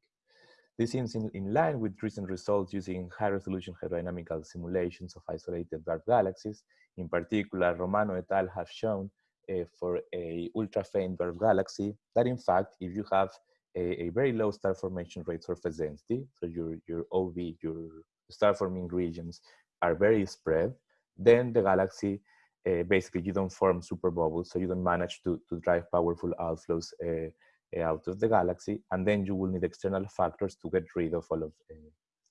This seems in, in line with recent results using high-resolution hydrodynamical simulations of isolated dwarf galaxies. In particular, Romano et al. have shown uh, for a ultra-faint dwarf galaxy that in fact, if you have a, a, very low star formation rate surface density, so your, your OV, your star forming regions are very spread, then the galaxy, uh, basically you don't form super bubbles, so you don't manage to, to drive powerful outflows uh, out of the galaxy, and then you will need external factors to get rid of all of,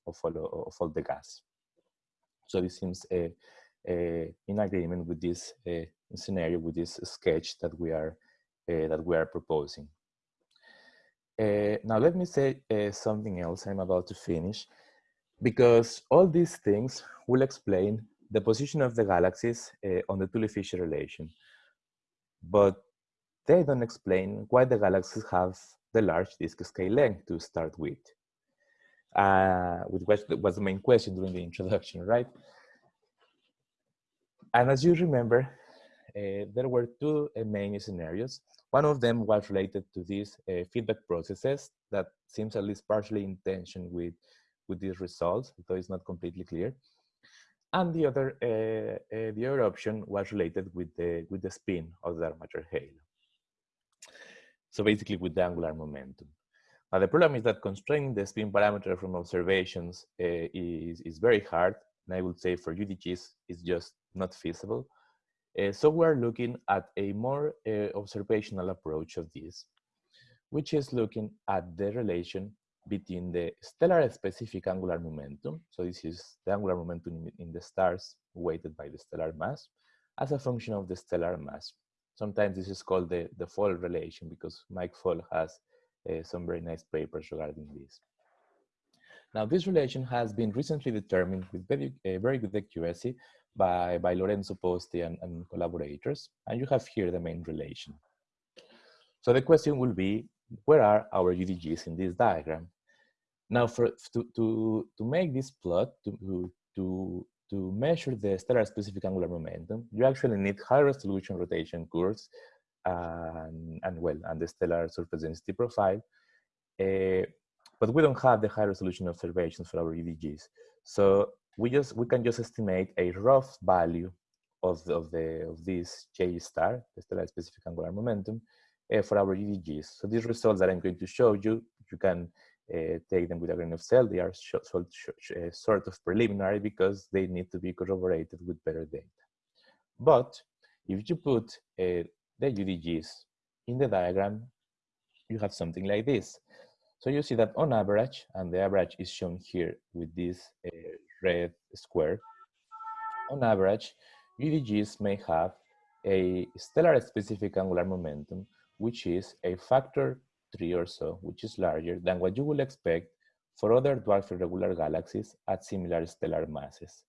of, all, of all the gas. So this seems in agreement with this scenario, with this sketch that we are, that we are proposing. Now let me say something else I'm about to finish because all these things will explain the position of the galaxies uh, on the Tully-Fisher relation. But they don't explain why the galaxies have the large disk scale length to start with. Uh, which was the main question during the introduction, right? And as you remember, uh, there were two uh, main scenarios. One of them was related to these uh, feedback processes that seems at least partially in tension with, with these results, though it's not completely clear. And the other, uh, uh, the other option was related with the, with the spin of the dark matter halo. So basically with the angular momentum. Now the problem is that constraining the spin parameter from observations uh, is, is very hard and I would say for UDGs, it's just not feasible. Uh, so we're looking at a more uh, observational approach of this, which is looking at the relation between the stellar specific angular momentum. So this is the angular momentum in the stars weighted by the stellar mass as a function of the stellar mass. Sometimes this is called the, the Fall relation because Mike Fall has uh, some very nice papers regarding this. Now, this relation has been recently determined with very, uh, very good accuracy by, by Lorenzo Posti and, and collaborators, and you have here the main relation. So the question will be, where are our UDGs in this diagram? Now, for, to, to, to make this plot, to, to, to measure the stellar specific angular momentum, you actually need high resolution rotation curves and, and well, and the stellar surface density profile. Uh, but we don't have the high resolution observations for our UDGs. So we just we can just estimate a rough value of the, of the of this J star, the stellar specific angular momentum, for our UDGs. So these results that I'm going to show you, you can uh, take them with a grain of salt. They are uh, sort of preliminary because they need to be corroborated with better data. But if you put the UDGs in the diagram, you have something like this. So you see that on average, and the average is shown here with this uh, red square, on average, UDGs may have a stellar specific angular momentum, which is a factor three or so, which is larger than what you would expect for other dwarf irregular galaxies at similar stellar masses.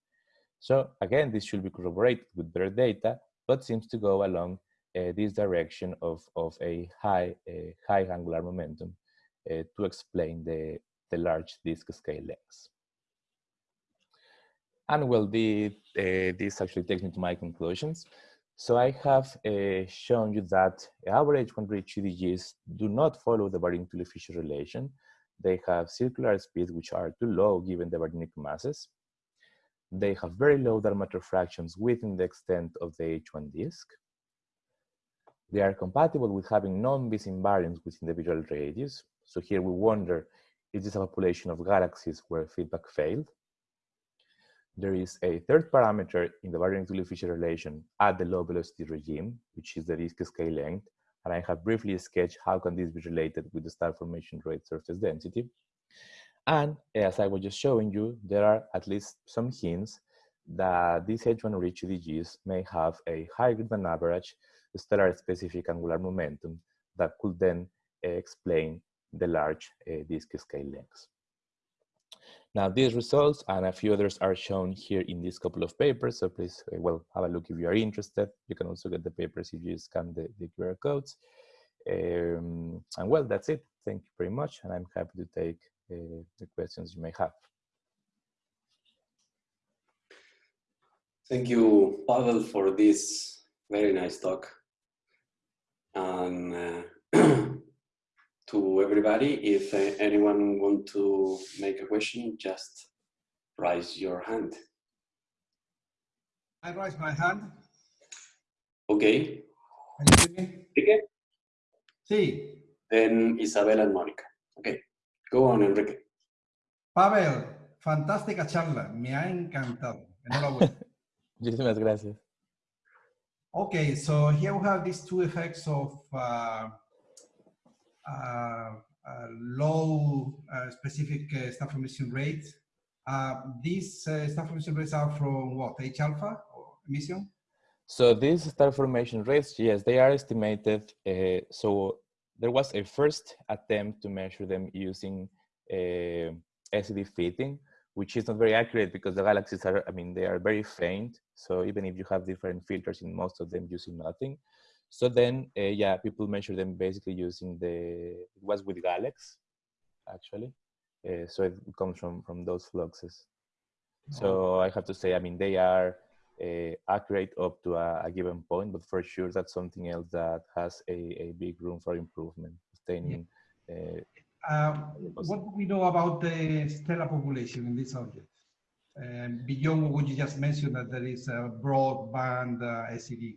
So again, this should be corroborated with better data, but seems to go along uh, this direction of, of a high, uh, high angular momentum. Uh, to explain the, the large disk scale lengths. And well, the, uh, this actually takes me to my conclusions. So I have uh, shown you that average one rich UDGs do not follow the baryonic Tully-Fisher relation. They have circular speeds which are too low given the baryonic masses. They have very low dark matter fractions within the extent of the H1 disk. They are compatible with having non-bis invariance within the virial radius, so here we wonder, is this a population of galaxies where feedback failed? There is a third parameter in the baryonic Tully-Fisher relation at the low velocity regime, which is the disk scale length. And I have briefly sketched how can this be related with the star formation rate surface density. And as I was just showing you, there are at least some hints that these H1 rich UDGs may have a higher than average stellar specific angular momentum that could then explain the large uh, disk scale lengths. Now these results and a few others are shown here in this couple of papers. So please, uh, well, have a look if you are interested. You can also get the papers if you scan the, the QR codes. Um, and well, that's it. Thank you very much. And I'm happy to take uh, the questions you may have. Thank you, Pavel, for this very nice talk. And uh, to everybody. If uh, anyone want to make a question, just raise your hand. I raise my hand. Okay. Can you hear me? Enrique? Sí. Then Isabella and Monica. Okay. Go on, Enrique. Pavel, fantástica charla. Me ha encantado. Enhorabuena. Muchísimas gracias. Okay, so here we have these two effects of uh, low uh, specific star formation rate. these star formation rates are from what, H alpha emission? So these star formation rates, yes, they are estimated. Uh, so there was a first attempt to measure them using uh, SED fitting, which is not very accurate because the galaxies are, I mean, they are very faint. So even if you have different filters in most of them, you see nothing. So then, uh, yeah, people measure them basically using the, it was with GALEX, actually. Uh, so it comes from, from those fluxes. So I have to say, I mean, they are uh, accurate up to a, a, given point, but for sure that's something else that has a, a big room for improvement. Obtaining, um, what do we know about the stellar population in this object? Um, beyond what you just mentioned, that there is a broadband uh, SED.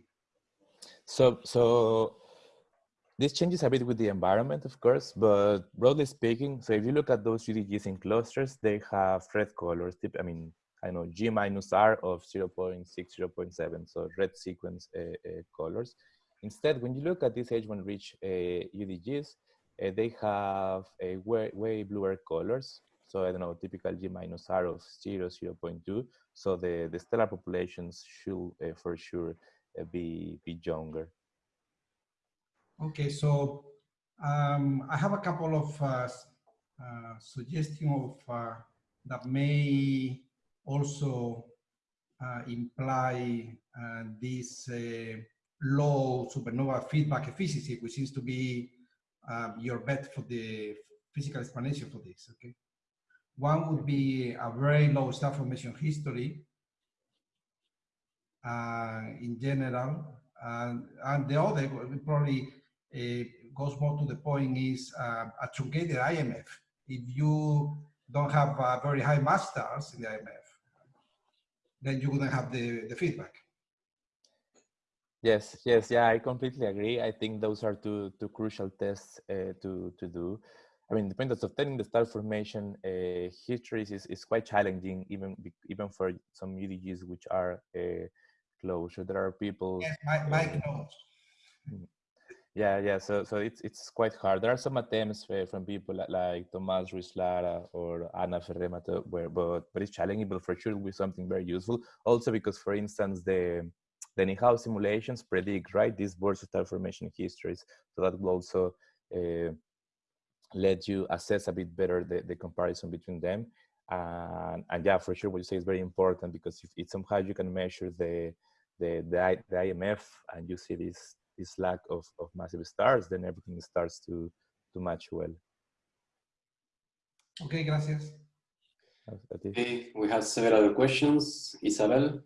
So, so this changes a bit with the environment, of course, but broadly speaking, so if you look at those UDGs in clusters, they have red colors. I mean, I know, G minus R of 0 0.6, 0 0.7, so red sequence uh, uh, colors. Instead, when you look at these H1 rich UDGs, uh, they have a way, way bluer colors. So I don't know, typical G minus R of 0, 0 0.2. So the, the stellar populations should for sure be, be younger. Okay, so um, I have a couple of uh, uh, suggestions of uh, that may also uh, imply uh, this low supernova feedback efficiency, which seems to be um, your bet for the physical explanation for this, okay? One would be a very low star formation history uh, in general, and, and the other probably uh, goes more to the point is uh, a truncated IMF. If you don't have uh, very high mass stars in the IMF, then you wouldn't have the, the feedback. Yes, yes, yeah, I completely agree. I think those are two two crucial tests uh, to to do. I mean, point of obtaining the star formation uh, histories is, is quite challenging, even even for some UDGs which are uh, close. So there are people. Yes, my, my knows. Mm. Yeah, yeah. So so it's it's quite hard. There are some attempts from people like Ruiz Lara or Ana Ferré-Mateu, where but but it's challenging, but for sure will be something very useful. Also because, for instance, the the Nihao simulations predict, right, these versatile formation histories. So that will also uh, let you assess a bit better the, the comparison between them. And, and yeah, for sure, what you say is very important because if it's somehow you can measure the, the, the, the IMF and you see this, this lack of, of massive stars, then everything starts to, to match well. Okay, gracias. Okay, we have several questions. Isabel?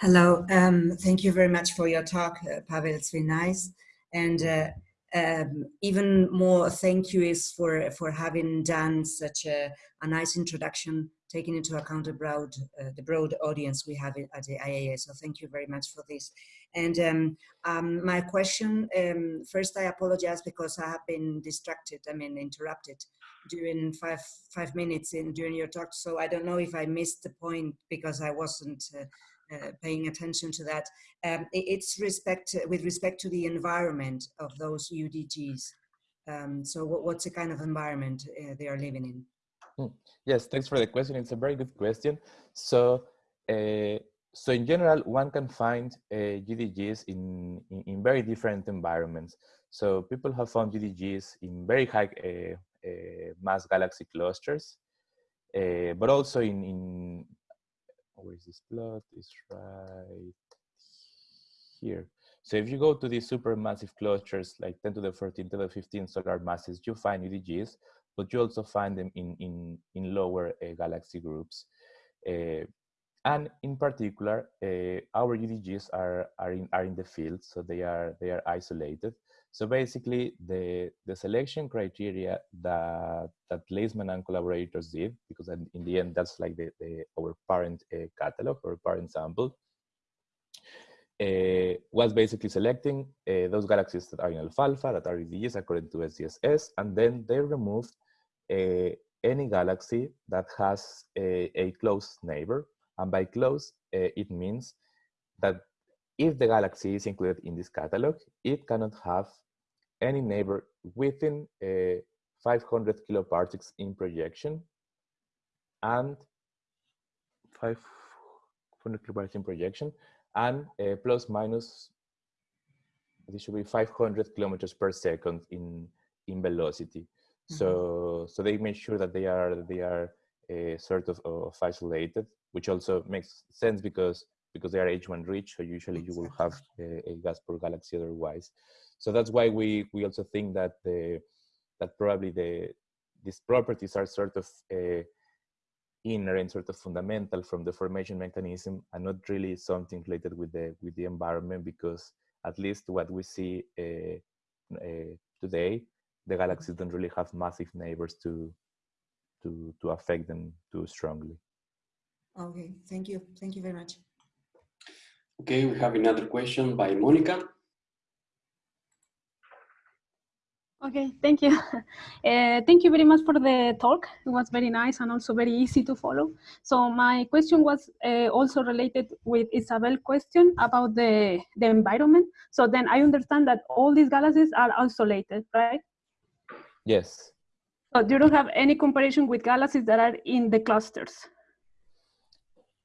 Hello, um, thank you very much for your talk, uh, Pavel, it's been nice. And uh, um, even more thank you is for, for having done such a, a nice introduction, taking into account the broad, uh, the broad audience we have at the IAA. So thank you very much for this. And um, um, my question, um, first I apologize because I have been distracted, I mean interrupted during five, five minutes in during your talk. So I don't know if I missed the point because I wasn't uh, uh, paying attention to that. Um, it's respect with respect to the environment of those UDGs. Um, so what, what's the kind of environment uh, they are living in? Hmm. Yes, thanks for the question. It's a very good question. So, uh, so in general, one can find uh, UDGs in, in, in, very different environments. So people have found UDGs in very high uh, uh, mass galaxy clusters, but also in, in where is this plot? It's right here. So if you go to these supermassive clusters, like 10 to the 14, 10 to the 15 solar masses, you find UDGs, but you also find them in, in, in lower uh, galaxy groups. Uh, and in particular, uh, our UDGs are, are, in, are in the field, so they are, they are isolated. So basically, the, the selection criteria that, that Leisman and collaborators did, because in the end, that's like the, the our parent uh, catalog or parent sample, uh, was basically selecting uh, those galaxies that are in ALFALFA, that are UDGs according to SDSS, and then they removed uh, any galaxy that has a, a close neighbor. And by close, uh, it means that if the galaxy is included in this catalog, it cannot have any neighbor within uh, 500 kiloparsecs in projection and 500 kiloparsecs in projection and uh, plus minus this should be 500 kilometers per second in in velocity mm -hmm. so so they make sure that they are they are uh, sort of, of isolated which also makes sense because because they are H1 rich so usually you will have a, a gas for galaxy otherwise so that's why we we also think that the that probably the these properties are sort of uh, inherent, sort of fundamental from the formation mechanism, and not really something related with the with the environment. Because at least what we see uh, uh, today, the galaxies don't really have massive neighbors to to to affect them too strongly. Okay, thank you, thank you very much. Okay, we have another question by Monica. Okay, thank you. Uh, thank you very much for the talk. It was very nice and also very easy to follow. So my question was uh, also related with Isabel's question about the, the environment. So then I understand that all these galaxies are isolated, right? Yes. So you don't have any comparison with galaxies that are in the clusters?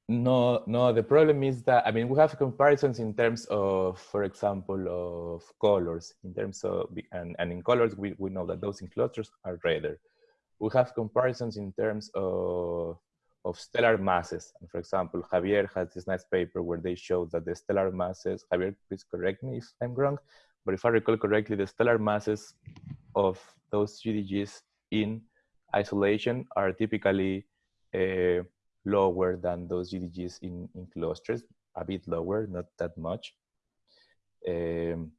No, no, the problem is that, I mean, we have comparisons in terms of, for example, of colors, in terms of, and, and in colors, we, we know that those in clusters are redder. We have comparisons in terms of, of stellar masses. And for example, Javier has this nice paper where they show that the stellar masses, Javier, please correct me if I'm wrong, but if I recall correctly, the stellar masses of those UDGs in isolation are typically uh, lower than those UDGs in, in clusters, a bit lower, not that much. Um,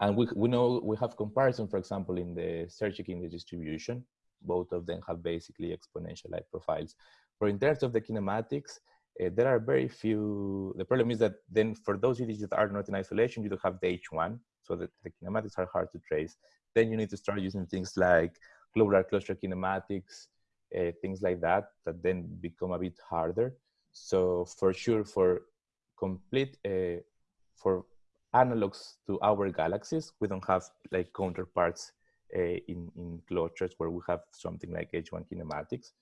and we, we know we have comparison, for example, in the Sérsic index distribution. Both of them have basically exponential light profiles. But in terms of the kinematics, uh, there are very few. The problem is that then for those UDGs that are not in isolation, you don't have the H1, so that the kinematics are hard to trace. Then you need to start using things like globular cluster kinematics, uh, things like that, that then become a bit harder. So for sure, for complete, uh, for analogs to our galaxies, we don't have like counterparts uh, in, in clusters where we have something like H1 kinematics.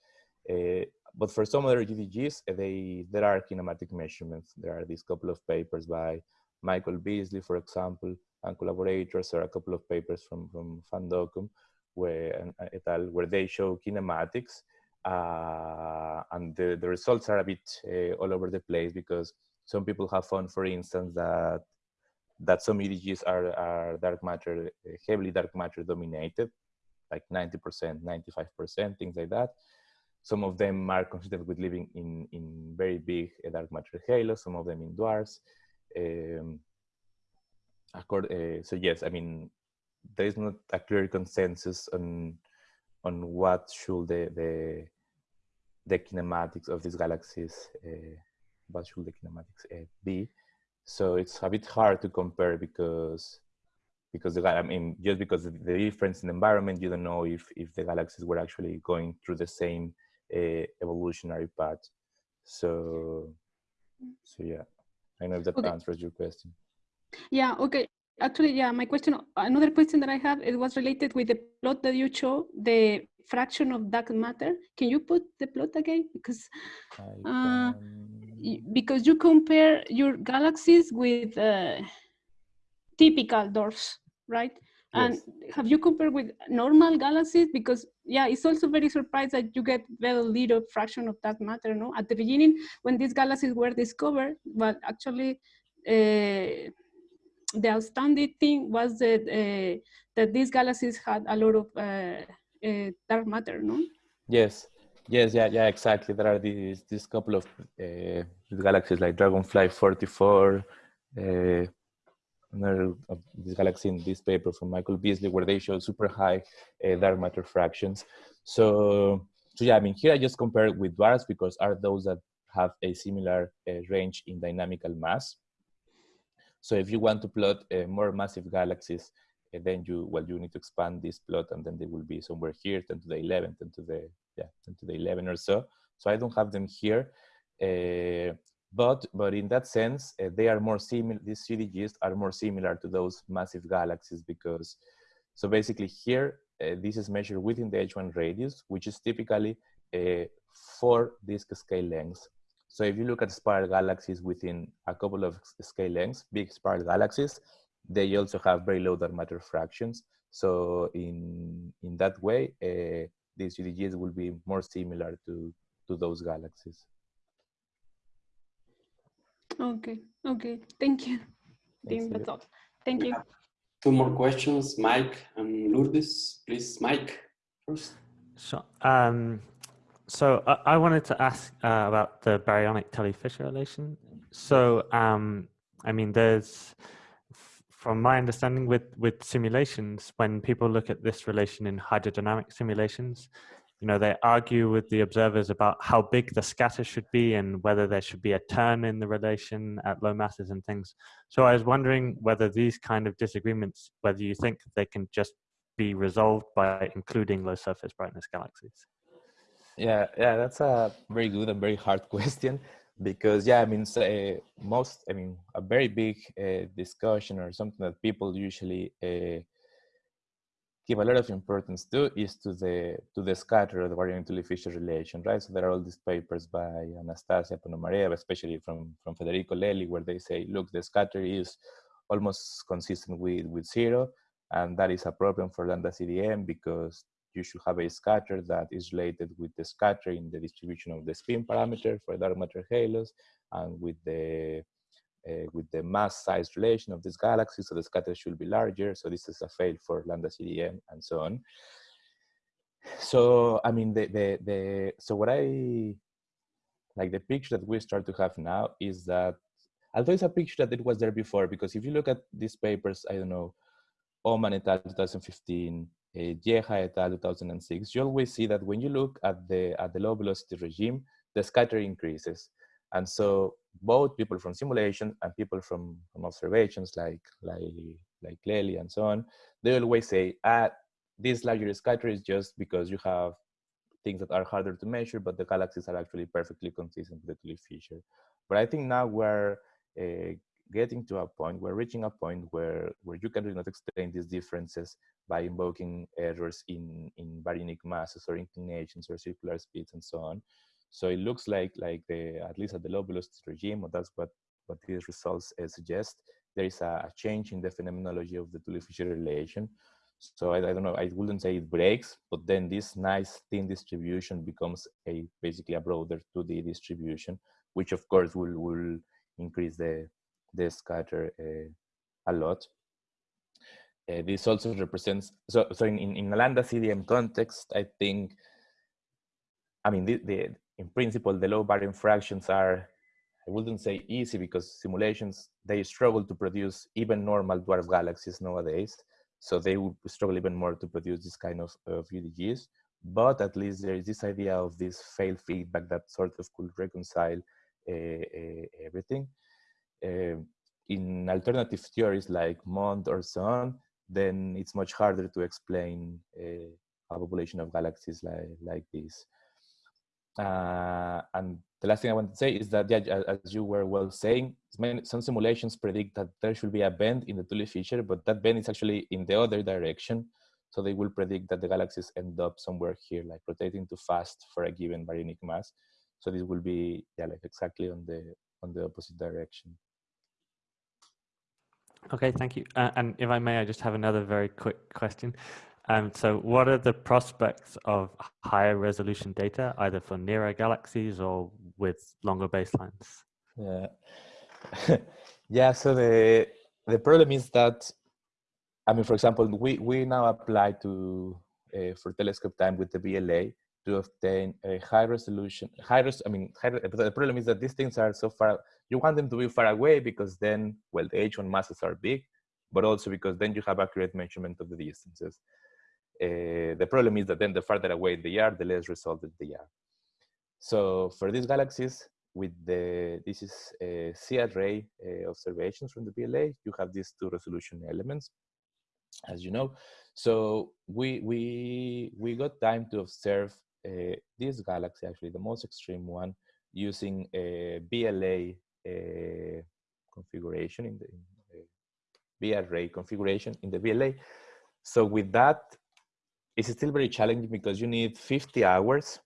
But for some other UDGs, they, there are kinematic measurements. There are these couple of papers by Michael Beasley, for example, and collaborators, or a couple of papers from, from Van Dokkum, where, et al., where they show kinematics. Uh, and the, the results are a bit uh, all over the place because some people have found, for instance, that that some UDGs are, are dark matter, heavily dark matter dominated, like 90%, 95%, things like that. Some of them are considered with living in, in very big uh, dark matter halos, some of them in dwarfs. Um, accord, uh, so yes, I mean, there is not a clear consensus on on what should the the, the kinematics of these galaxies uh, what should the kinematics uh, be. So it's a bit hard to compare because because the I mean just because of the difference in the environment you don't know if if the galaxies were actually going through the same uh, evolutionary path. So so yeah. I know if that okay. answers your question yeah okay actually, yeah, my question, another question that I have, it was related with the plot that you show, the fraction of dark matter. Can you put the plot again? Because uh, because you compare your galaxies with uh, typical dwarfs, right? And yes. have you compared with normal galaxies? Because yeah, it's also very surprised that you get very little fraction of dark matter. No, at the beginning when these galaxies were discovered, but actually uh, the outstanding thing was that uh, that these galaxies had a lot of uh, uh, dark matter, no? Yes, yes, yeah, yeah, exactly. There are these these couple of uh, galaxies like Dragonfly 44, uh, another this galaxy in this paper from Michael Beasley, where they show super high dark matter fractions. So, so yeah, I mean, here I just compare with dwarfs because are those that have a similar range in dynamical mass. So if you want to plot uh, more massive galaxies, uh, then you, well, you need to expand this plot and then they will be somewhere here, 10 to the 11, 10 to the, yeah, 10 to the 11 or so. So I don't have them here. Uh, but, but in that sense, uh, they are more similar, these UDGs are more similar to those massive galaxies because, so basically here, uh, this is measured within the H1 radius, which is typically uh, four disk scale lengths. So if you look at spiral galaxies within a couple of scale lengths, big spiral galaxies, they also have very low dark matter fractions. So in, in that way, uh, these UDGs will be more similar to, to those galaxies. Okay, okay, thank you. Thank that's all. Thank you. Two more questions, Mike and Lourdes. Please, Mike, first. So, um, so uh, I wanted to ask uh, about the baryonic Tully-Fisher relation. So, um, I mean, there's, from my understanding with, with simulations, when people look at this relation in hydrodynamic simulations, you know, they argue with the observers about how big the scatter should be and whether there should be a turn in the relation at low masses and things. So I was wondering whether these kind of disagreements, whether you think they can just be resolved by including low surface brightness galaxies? Yeah, yeah, that's a very good and very hard question because yeah, I mean, uh, most, I mean, a very big uh, discussion or something that people usually uh, give a lot of importance to is to the to the scatter of the baryonic Fisher relation, right? So there are all these papers by Anastasia Ponomarev, especially from from Federico Lelli, where they say, look, the scatter is almost consistent with with zero, and that is a problem for lambda CDM because you should have a scatter that is related with the scatter in the distribution of the spin parameter for dark matter halos and with the uh, with the mass size relation of this galaxy, so the scatter should be larger. So this is a fail for lambda CDM and so on. So I mean, the the the so what I like the picture that we start to have now is that although it's a picture that it was there before, because if you look at these papers, I don't know, Oman et al. 2015, uh, Geha et al. 2006, you always see that when you look at the at the low velocity regime, the scatter increases. And so both people from simulation and people from, from observations like, like, like Lelli and so on, they always say, ah, this larger scatter is just because you have things that are harder to measure, but the galaxies are actually perfectly consistent with the Tully-Fisher. But I think now we're uh, getting to a point, we're reaching a point where, where you can really not explain these differences by invoking errors in, in baryonic masses or inclinations or circular speeds and so on. So it looks like, like the, at least at the low velocity regime, or that's what, what these results uh, suggest, there is a, a, change in the phenomenology of the Tully-Fisher relation. So I, I, don't know, I wouldn't say it breaks, but then this nice thin distribution becomes a basically a broader 2D distribution, which of course will, will increase the, the scatter uh, a lot. Uh, this also represents, so, so in, in, in lambda CDM context, I think, I mean, the, the, in principle, the low baryon fractions are, I wouldn't say easy because simulations, they struggle to produce even normal dwarf galaxies nowadays. So they would struggle even more to produce this kind of, of UDGs. But at least there is this idea of this failed feedback that sort of could reconcile uh, uh, everything. Uh, in alternative theories like MOND or so on, then it's much harder to explain a population of galaxies like, like this. Uh, and the last thing I want to say is that, yeah, as you were well saying, some simulations predict that there should be a bend in the Tully-Fisher, but that bend is actually in the other direction. So they will predict that the galaxies end up somewhere here, like rotating too fast for a given baryonic mass. So this will be, yeah, like exactly on the on the opposite direction. Okay, thank you. Uh, and if I may, I just have another very quick question. Um, so what are the prospects of higher resolution data, either for nearer galaxies or with longer baselines? Yeah, yeah. So the the problem is that, I mean, for example, we we now apply to uh, for telescope time with the VLA to obtain a high resolution, high res. I mean, high, the problem is that these things are so far. You want them to be far away because then, well, the H1 masses are big, but also because then you have accurate measurement of the distances. Uh, the problem is that then the farther away they are, the less resolved they are. So for these galaxies, with the, this is a C-array uh, observations from the VLA, you have these two resolution elements, as you know. So we, we, we got time to observe uh, this galaxy, actually the most extreme one, using a uh, configuration in the, in the configuration in the VLA. So with that, it's still very challenging because you need 50 hours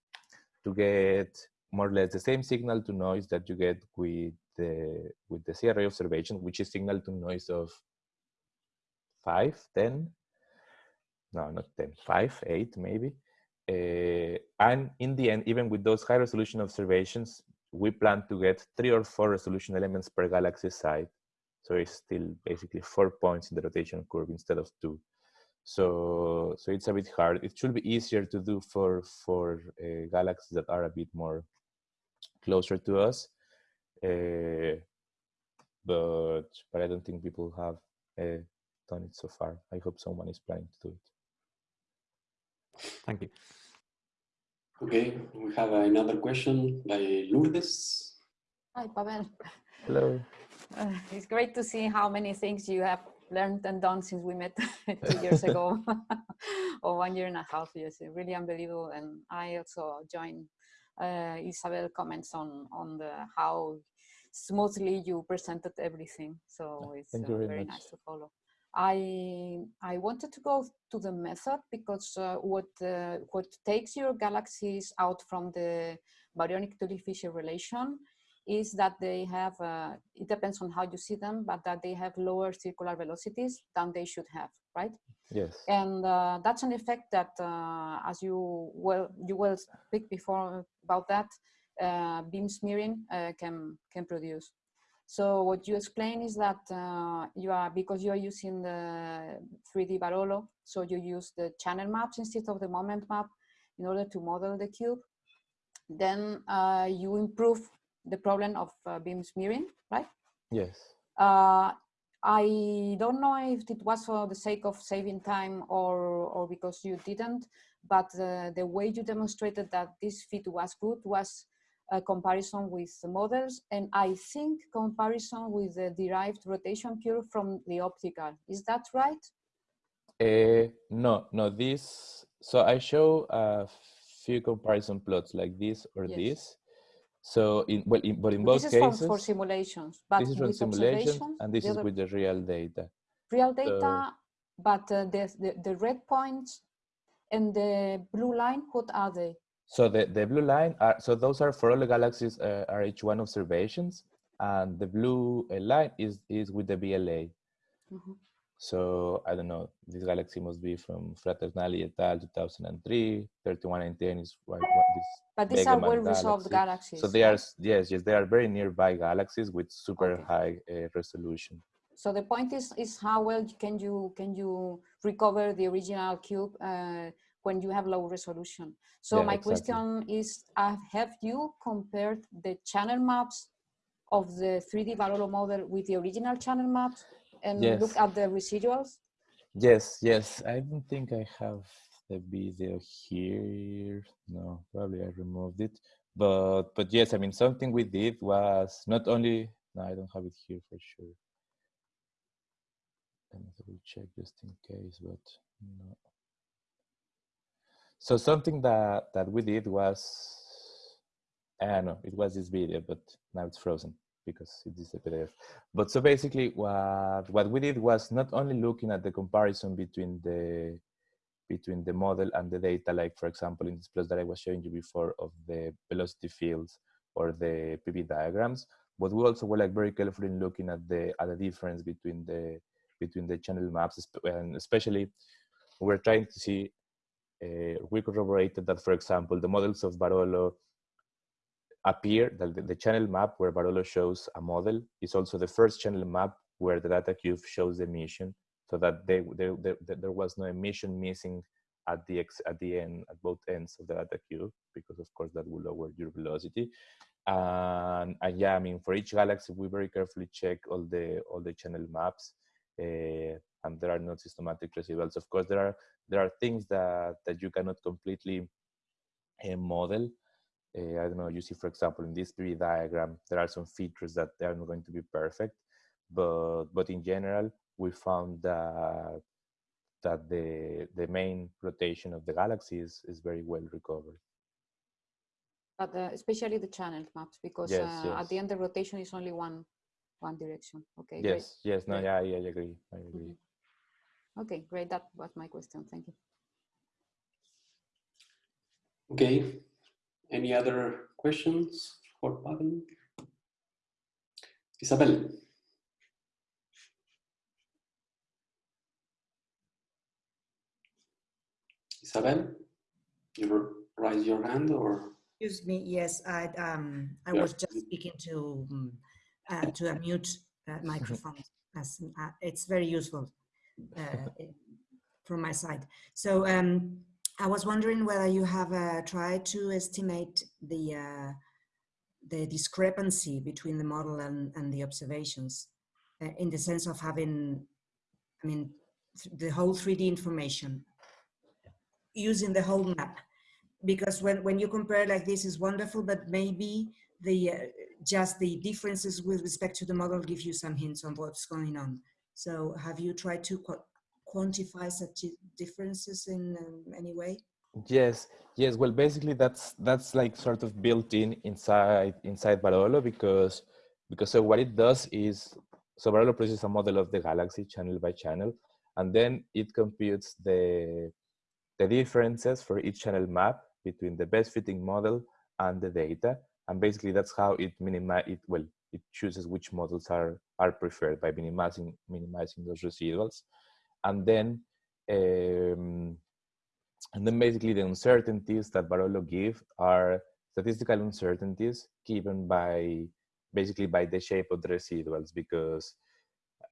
to get more or less the same signal to noise that you get with the with the C-array observation, which is signal to noise of 5, 10, no, not 10, 5, 8 maybe. Uh, and in the end, even with those high resolution observations, we plan to get three or four resolution elements per galaxy side. So it's still basically four points in the rotation curve instead of two. So, so it's a bit hard. It should be easier to do for, for uh, galaxies that are a bit more closer to us. Uh, but, but I don't think people have uh, done it so far. I hope someone is planning to do it. Thank you. Okay, we have another question by Lourdes. Hi, Pavel. Hello. Uh, it's great to see how many things you have learned and done since we met two years ago or one year and a half years. Really unbelievable. And I also join uh, Isabel comments on on the how smoothly you presented everything. So it's uh, very, very nice to follow. I I wanted to go to the method because uh, what uh, what takes your galaxies out from the baryonic Tully Fisher relation is that they have, uh, it depends on how you see them, but that they have lower circular velocities than they should have, right? Yes. And uh, that's an effect that, uh, as you well, you will speak before about that, uh, beam smearing uh, can, can produce. So what you explain is that uh, you are, because you are using the 3D Barolo, so you use the channel maps instead of the moment map in order to model the cube, then you improve the problem of uh, beam smearing, right? Yes. Uh, I don't know if it was for the sake of saving time or, or because you didn't, but uh, the way you demonstrated that this fit was good was a comparison with the models and I think comparison with the derived rotation curve from the optical. Is that right? Uh, no, no, this, so I show a few comparison plots like this or yes. this so in well, in, but in both this cases, for, for simulations. But this is from simulations, and this is with the real data. Real data, so, but uh, the, the the red points and the blue line, what are they? So the the blue line are so those are for all the galaxies uh, RH1 observations, and the blue uh, line is is with the VLA. Mm -hmm. So I don't know, this galaxy must be from Fraternali et al. 2003, 3110 is what, what this. But these are well-resolved galaxies. So they are, yes, yes, they are very nearby galaxies with super okay. high uh, resolution. So the point is, is how well can you can you recover the original cube uh, when you have low resolution? So yeah, my exactly. question is, uh, have you compared the channel maps of the 3D Barolo model with the original channel maps? and yes. look at the residuals? Yes, yes. I don't think I have the video here. No, probably I removed it. But but yes, I mean something we did was not only no, I don't have it here for sure. Let me double check just in case, but no. So something that that we did was eh, I don't know, it was this video, but now it's frozen because it is a PDF. But so basically what, what we did was not only looking at the comparison between the between the model and the data, like for example, in this plot that I was showing you before of the velocity fields or the PV diagrams, but we also were like very careful in looking at the at the difference between the between the channel maps, and especially we're trying to see, we corroborated that, for example, the models of Barolo appear the, the, channel map where Barolo shows a model is also the first channel map where the data cube shows the emission so that they, they, they, there was no emission missing at the ex, at the end at both ends of the data cube because of course that will lower your velocity. And, and yeah i mean for each galaxy we very carefully check all the all the channel maps uh, and there are no systematic residuals of course there are there are things that that you cannot completely uh, model uh, I don't know, you see, for example, in this 3D diagram, there are some features that they are not going to be perfect, but but in general, we found that that the the main rotation of the galaxy is, is very well recovered. But uh, especially the channel maps, because yes, uh, yes. at the end the rotation is only one one direction. Okay. Yes. Great. Yes. No. Yeah. Yeah. I agree. I agree. Mm -hmm. Okay. Great. That was my question. Thank you. Okay. Any other questions for Pavel? Isabel. Isabel, you raise your hand or? Excuse me. Yes, I um I yeah. was just speaking to um, uh, to unmute uh, microphone. As, uh, it's very useful from my side. So um, I was wondering whether you have uh, tried to estimate the uh, the discrepancy between the model and, and the observations uh, in the sense of having, I mean, the whole 3D information using the whole map. Because when, when you compare like this is wonderful, but maybe the uh, just the differences with respect to the model give you some hints on what's going on. So have you tried to qu quantify such differences in um, any way? Yes, yes. Well, basically, that's that's like sort of built in inside inside Barolo because because so what it does is so Barolo produces a model of the galaxy channel by channel, and then it computes the the differences for each channel map between the best fitting model and the data, and basically that's how it minimize it. Well, it chooses which models are are preferred by minimizing minimizing those residuals, and then. Um, and then basically the uncertainties that Barolo give are statistical uncertainties given by basically by the shape of the residuals because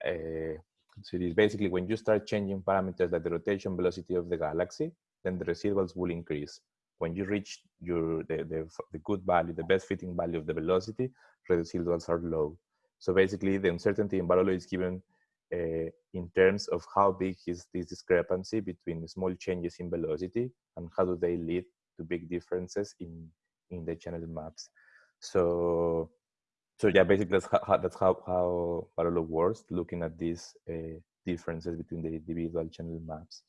uh, so it is basically when you start changing parameters like the rotation velocity of the galaxy, then the residuals will increase. When you reach your the, the, the good value, the best fitting value of the velocity, residuals are low. So basically the uncertainty in Barolo is given uh, in terms of how big is this discrepancy between small changes in velocity and how do they lead to big differences in in the channel maps. So so yeah, basically that's how that's how how Barolo works, looking at these uh, differences between the individual channel maps.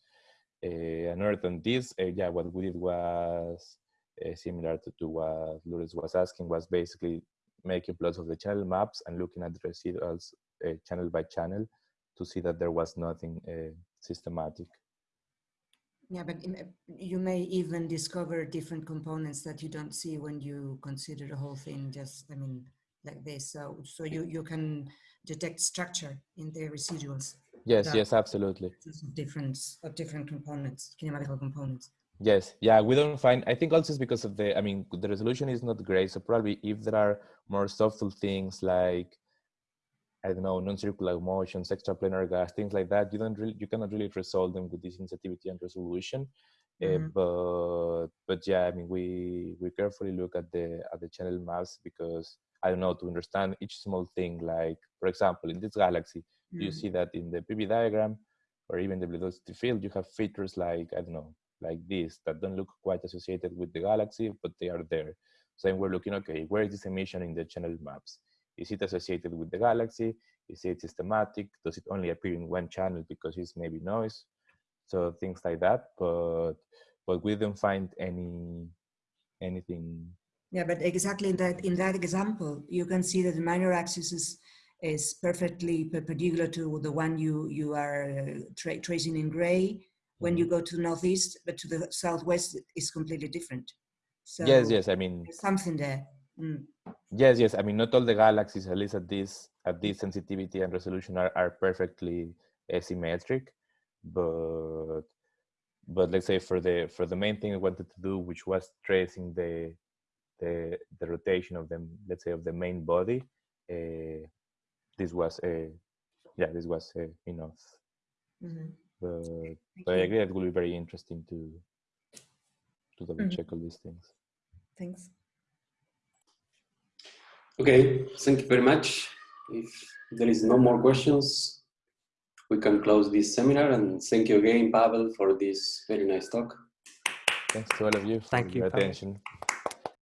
Uh, and other than this, uh, yeah, what we did was uh, similar to, to what Lourdes was asking, was basically making plots of the channel maps and looking at the residuals uh, channel by channel to see that there was nothing uh, systematic. Yeah, but you may even discover different components that you don't see when you consider the whole thing just, I mean, like this. So, so you, you can detect structure in the residuals. Yes, yes, absolutely. Difference of different components, kinematical components. Yes, yeah, we don't find, I think also it's because of the, I mean, the resolution is not great. So probably if there are more subtle things like I don't know, non-circular motions, extraplanar gas, things like that. You don't really, you cannot really resolve them with this sensitivity and resolution. Mm -hmm. uh, but but yeah, I mean, we we carefully look at the at the channel maps because I don't know to understand each small thing. Like for example, in this galaxy, mm -hmm. you see that in the PV diagram or even the velocity field, you have features like I don't know, like this that don't look quite associated with the galaxy, but they are there. So then we're looking, okay, where is this emission in the channel maps? Is it associated with the galaxy? Is it systematic? Does it only appear in one channel because it's maybe noise? So things like that, but but we don't find any anything. Yeah, but exactly in that in that example, you can see that the minor axis is is perfectly perpendicular to the one you you are uh, tra tracing in gray. When you mm-hmm. go to the northeast, but to the southwest, is completely different. So yes, yes. I mean, something there. Mm. Yes, yes. I mean, not all the galaxies, at least at this at this sensitivity and resolution, are, are perfectly asymmetric, but but let's say for the for the main thing I wanted to do, which was tracing the the the rotation of them, let's say of the main body, uh, this was a yeah, this was uh, enough. Mm -hmm. But, but I agree it will be very interesting to to double mm -hmm. check all these things. Thanks. Okay, thank you very much. If there is no more questions, we can close this seminar and thank you again, Pavel, for this very nice talk. Thanks to all of you thank for thank your you, attention. Pavel.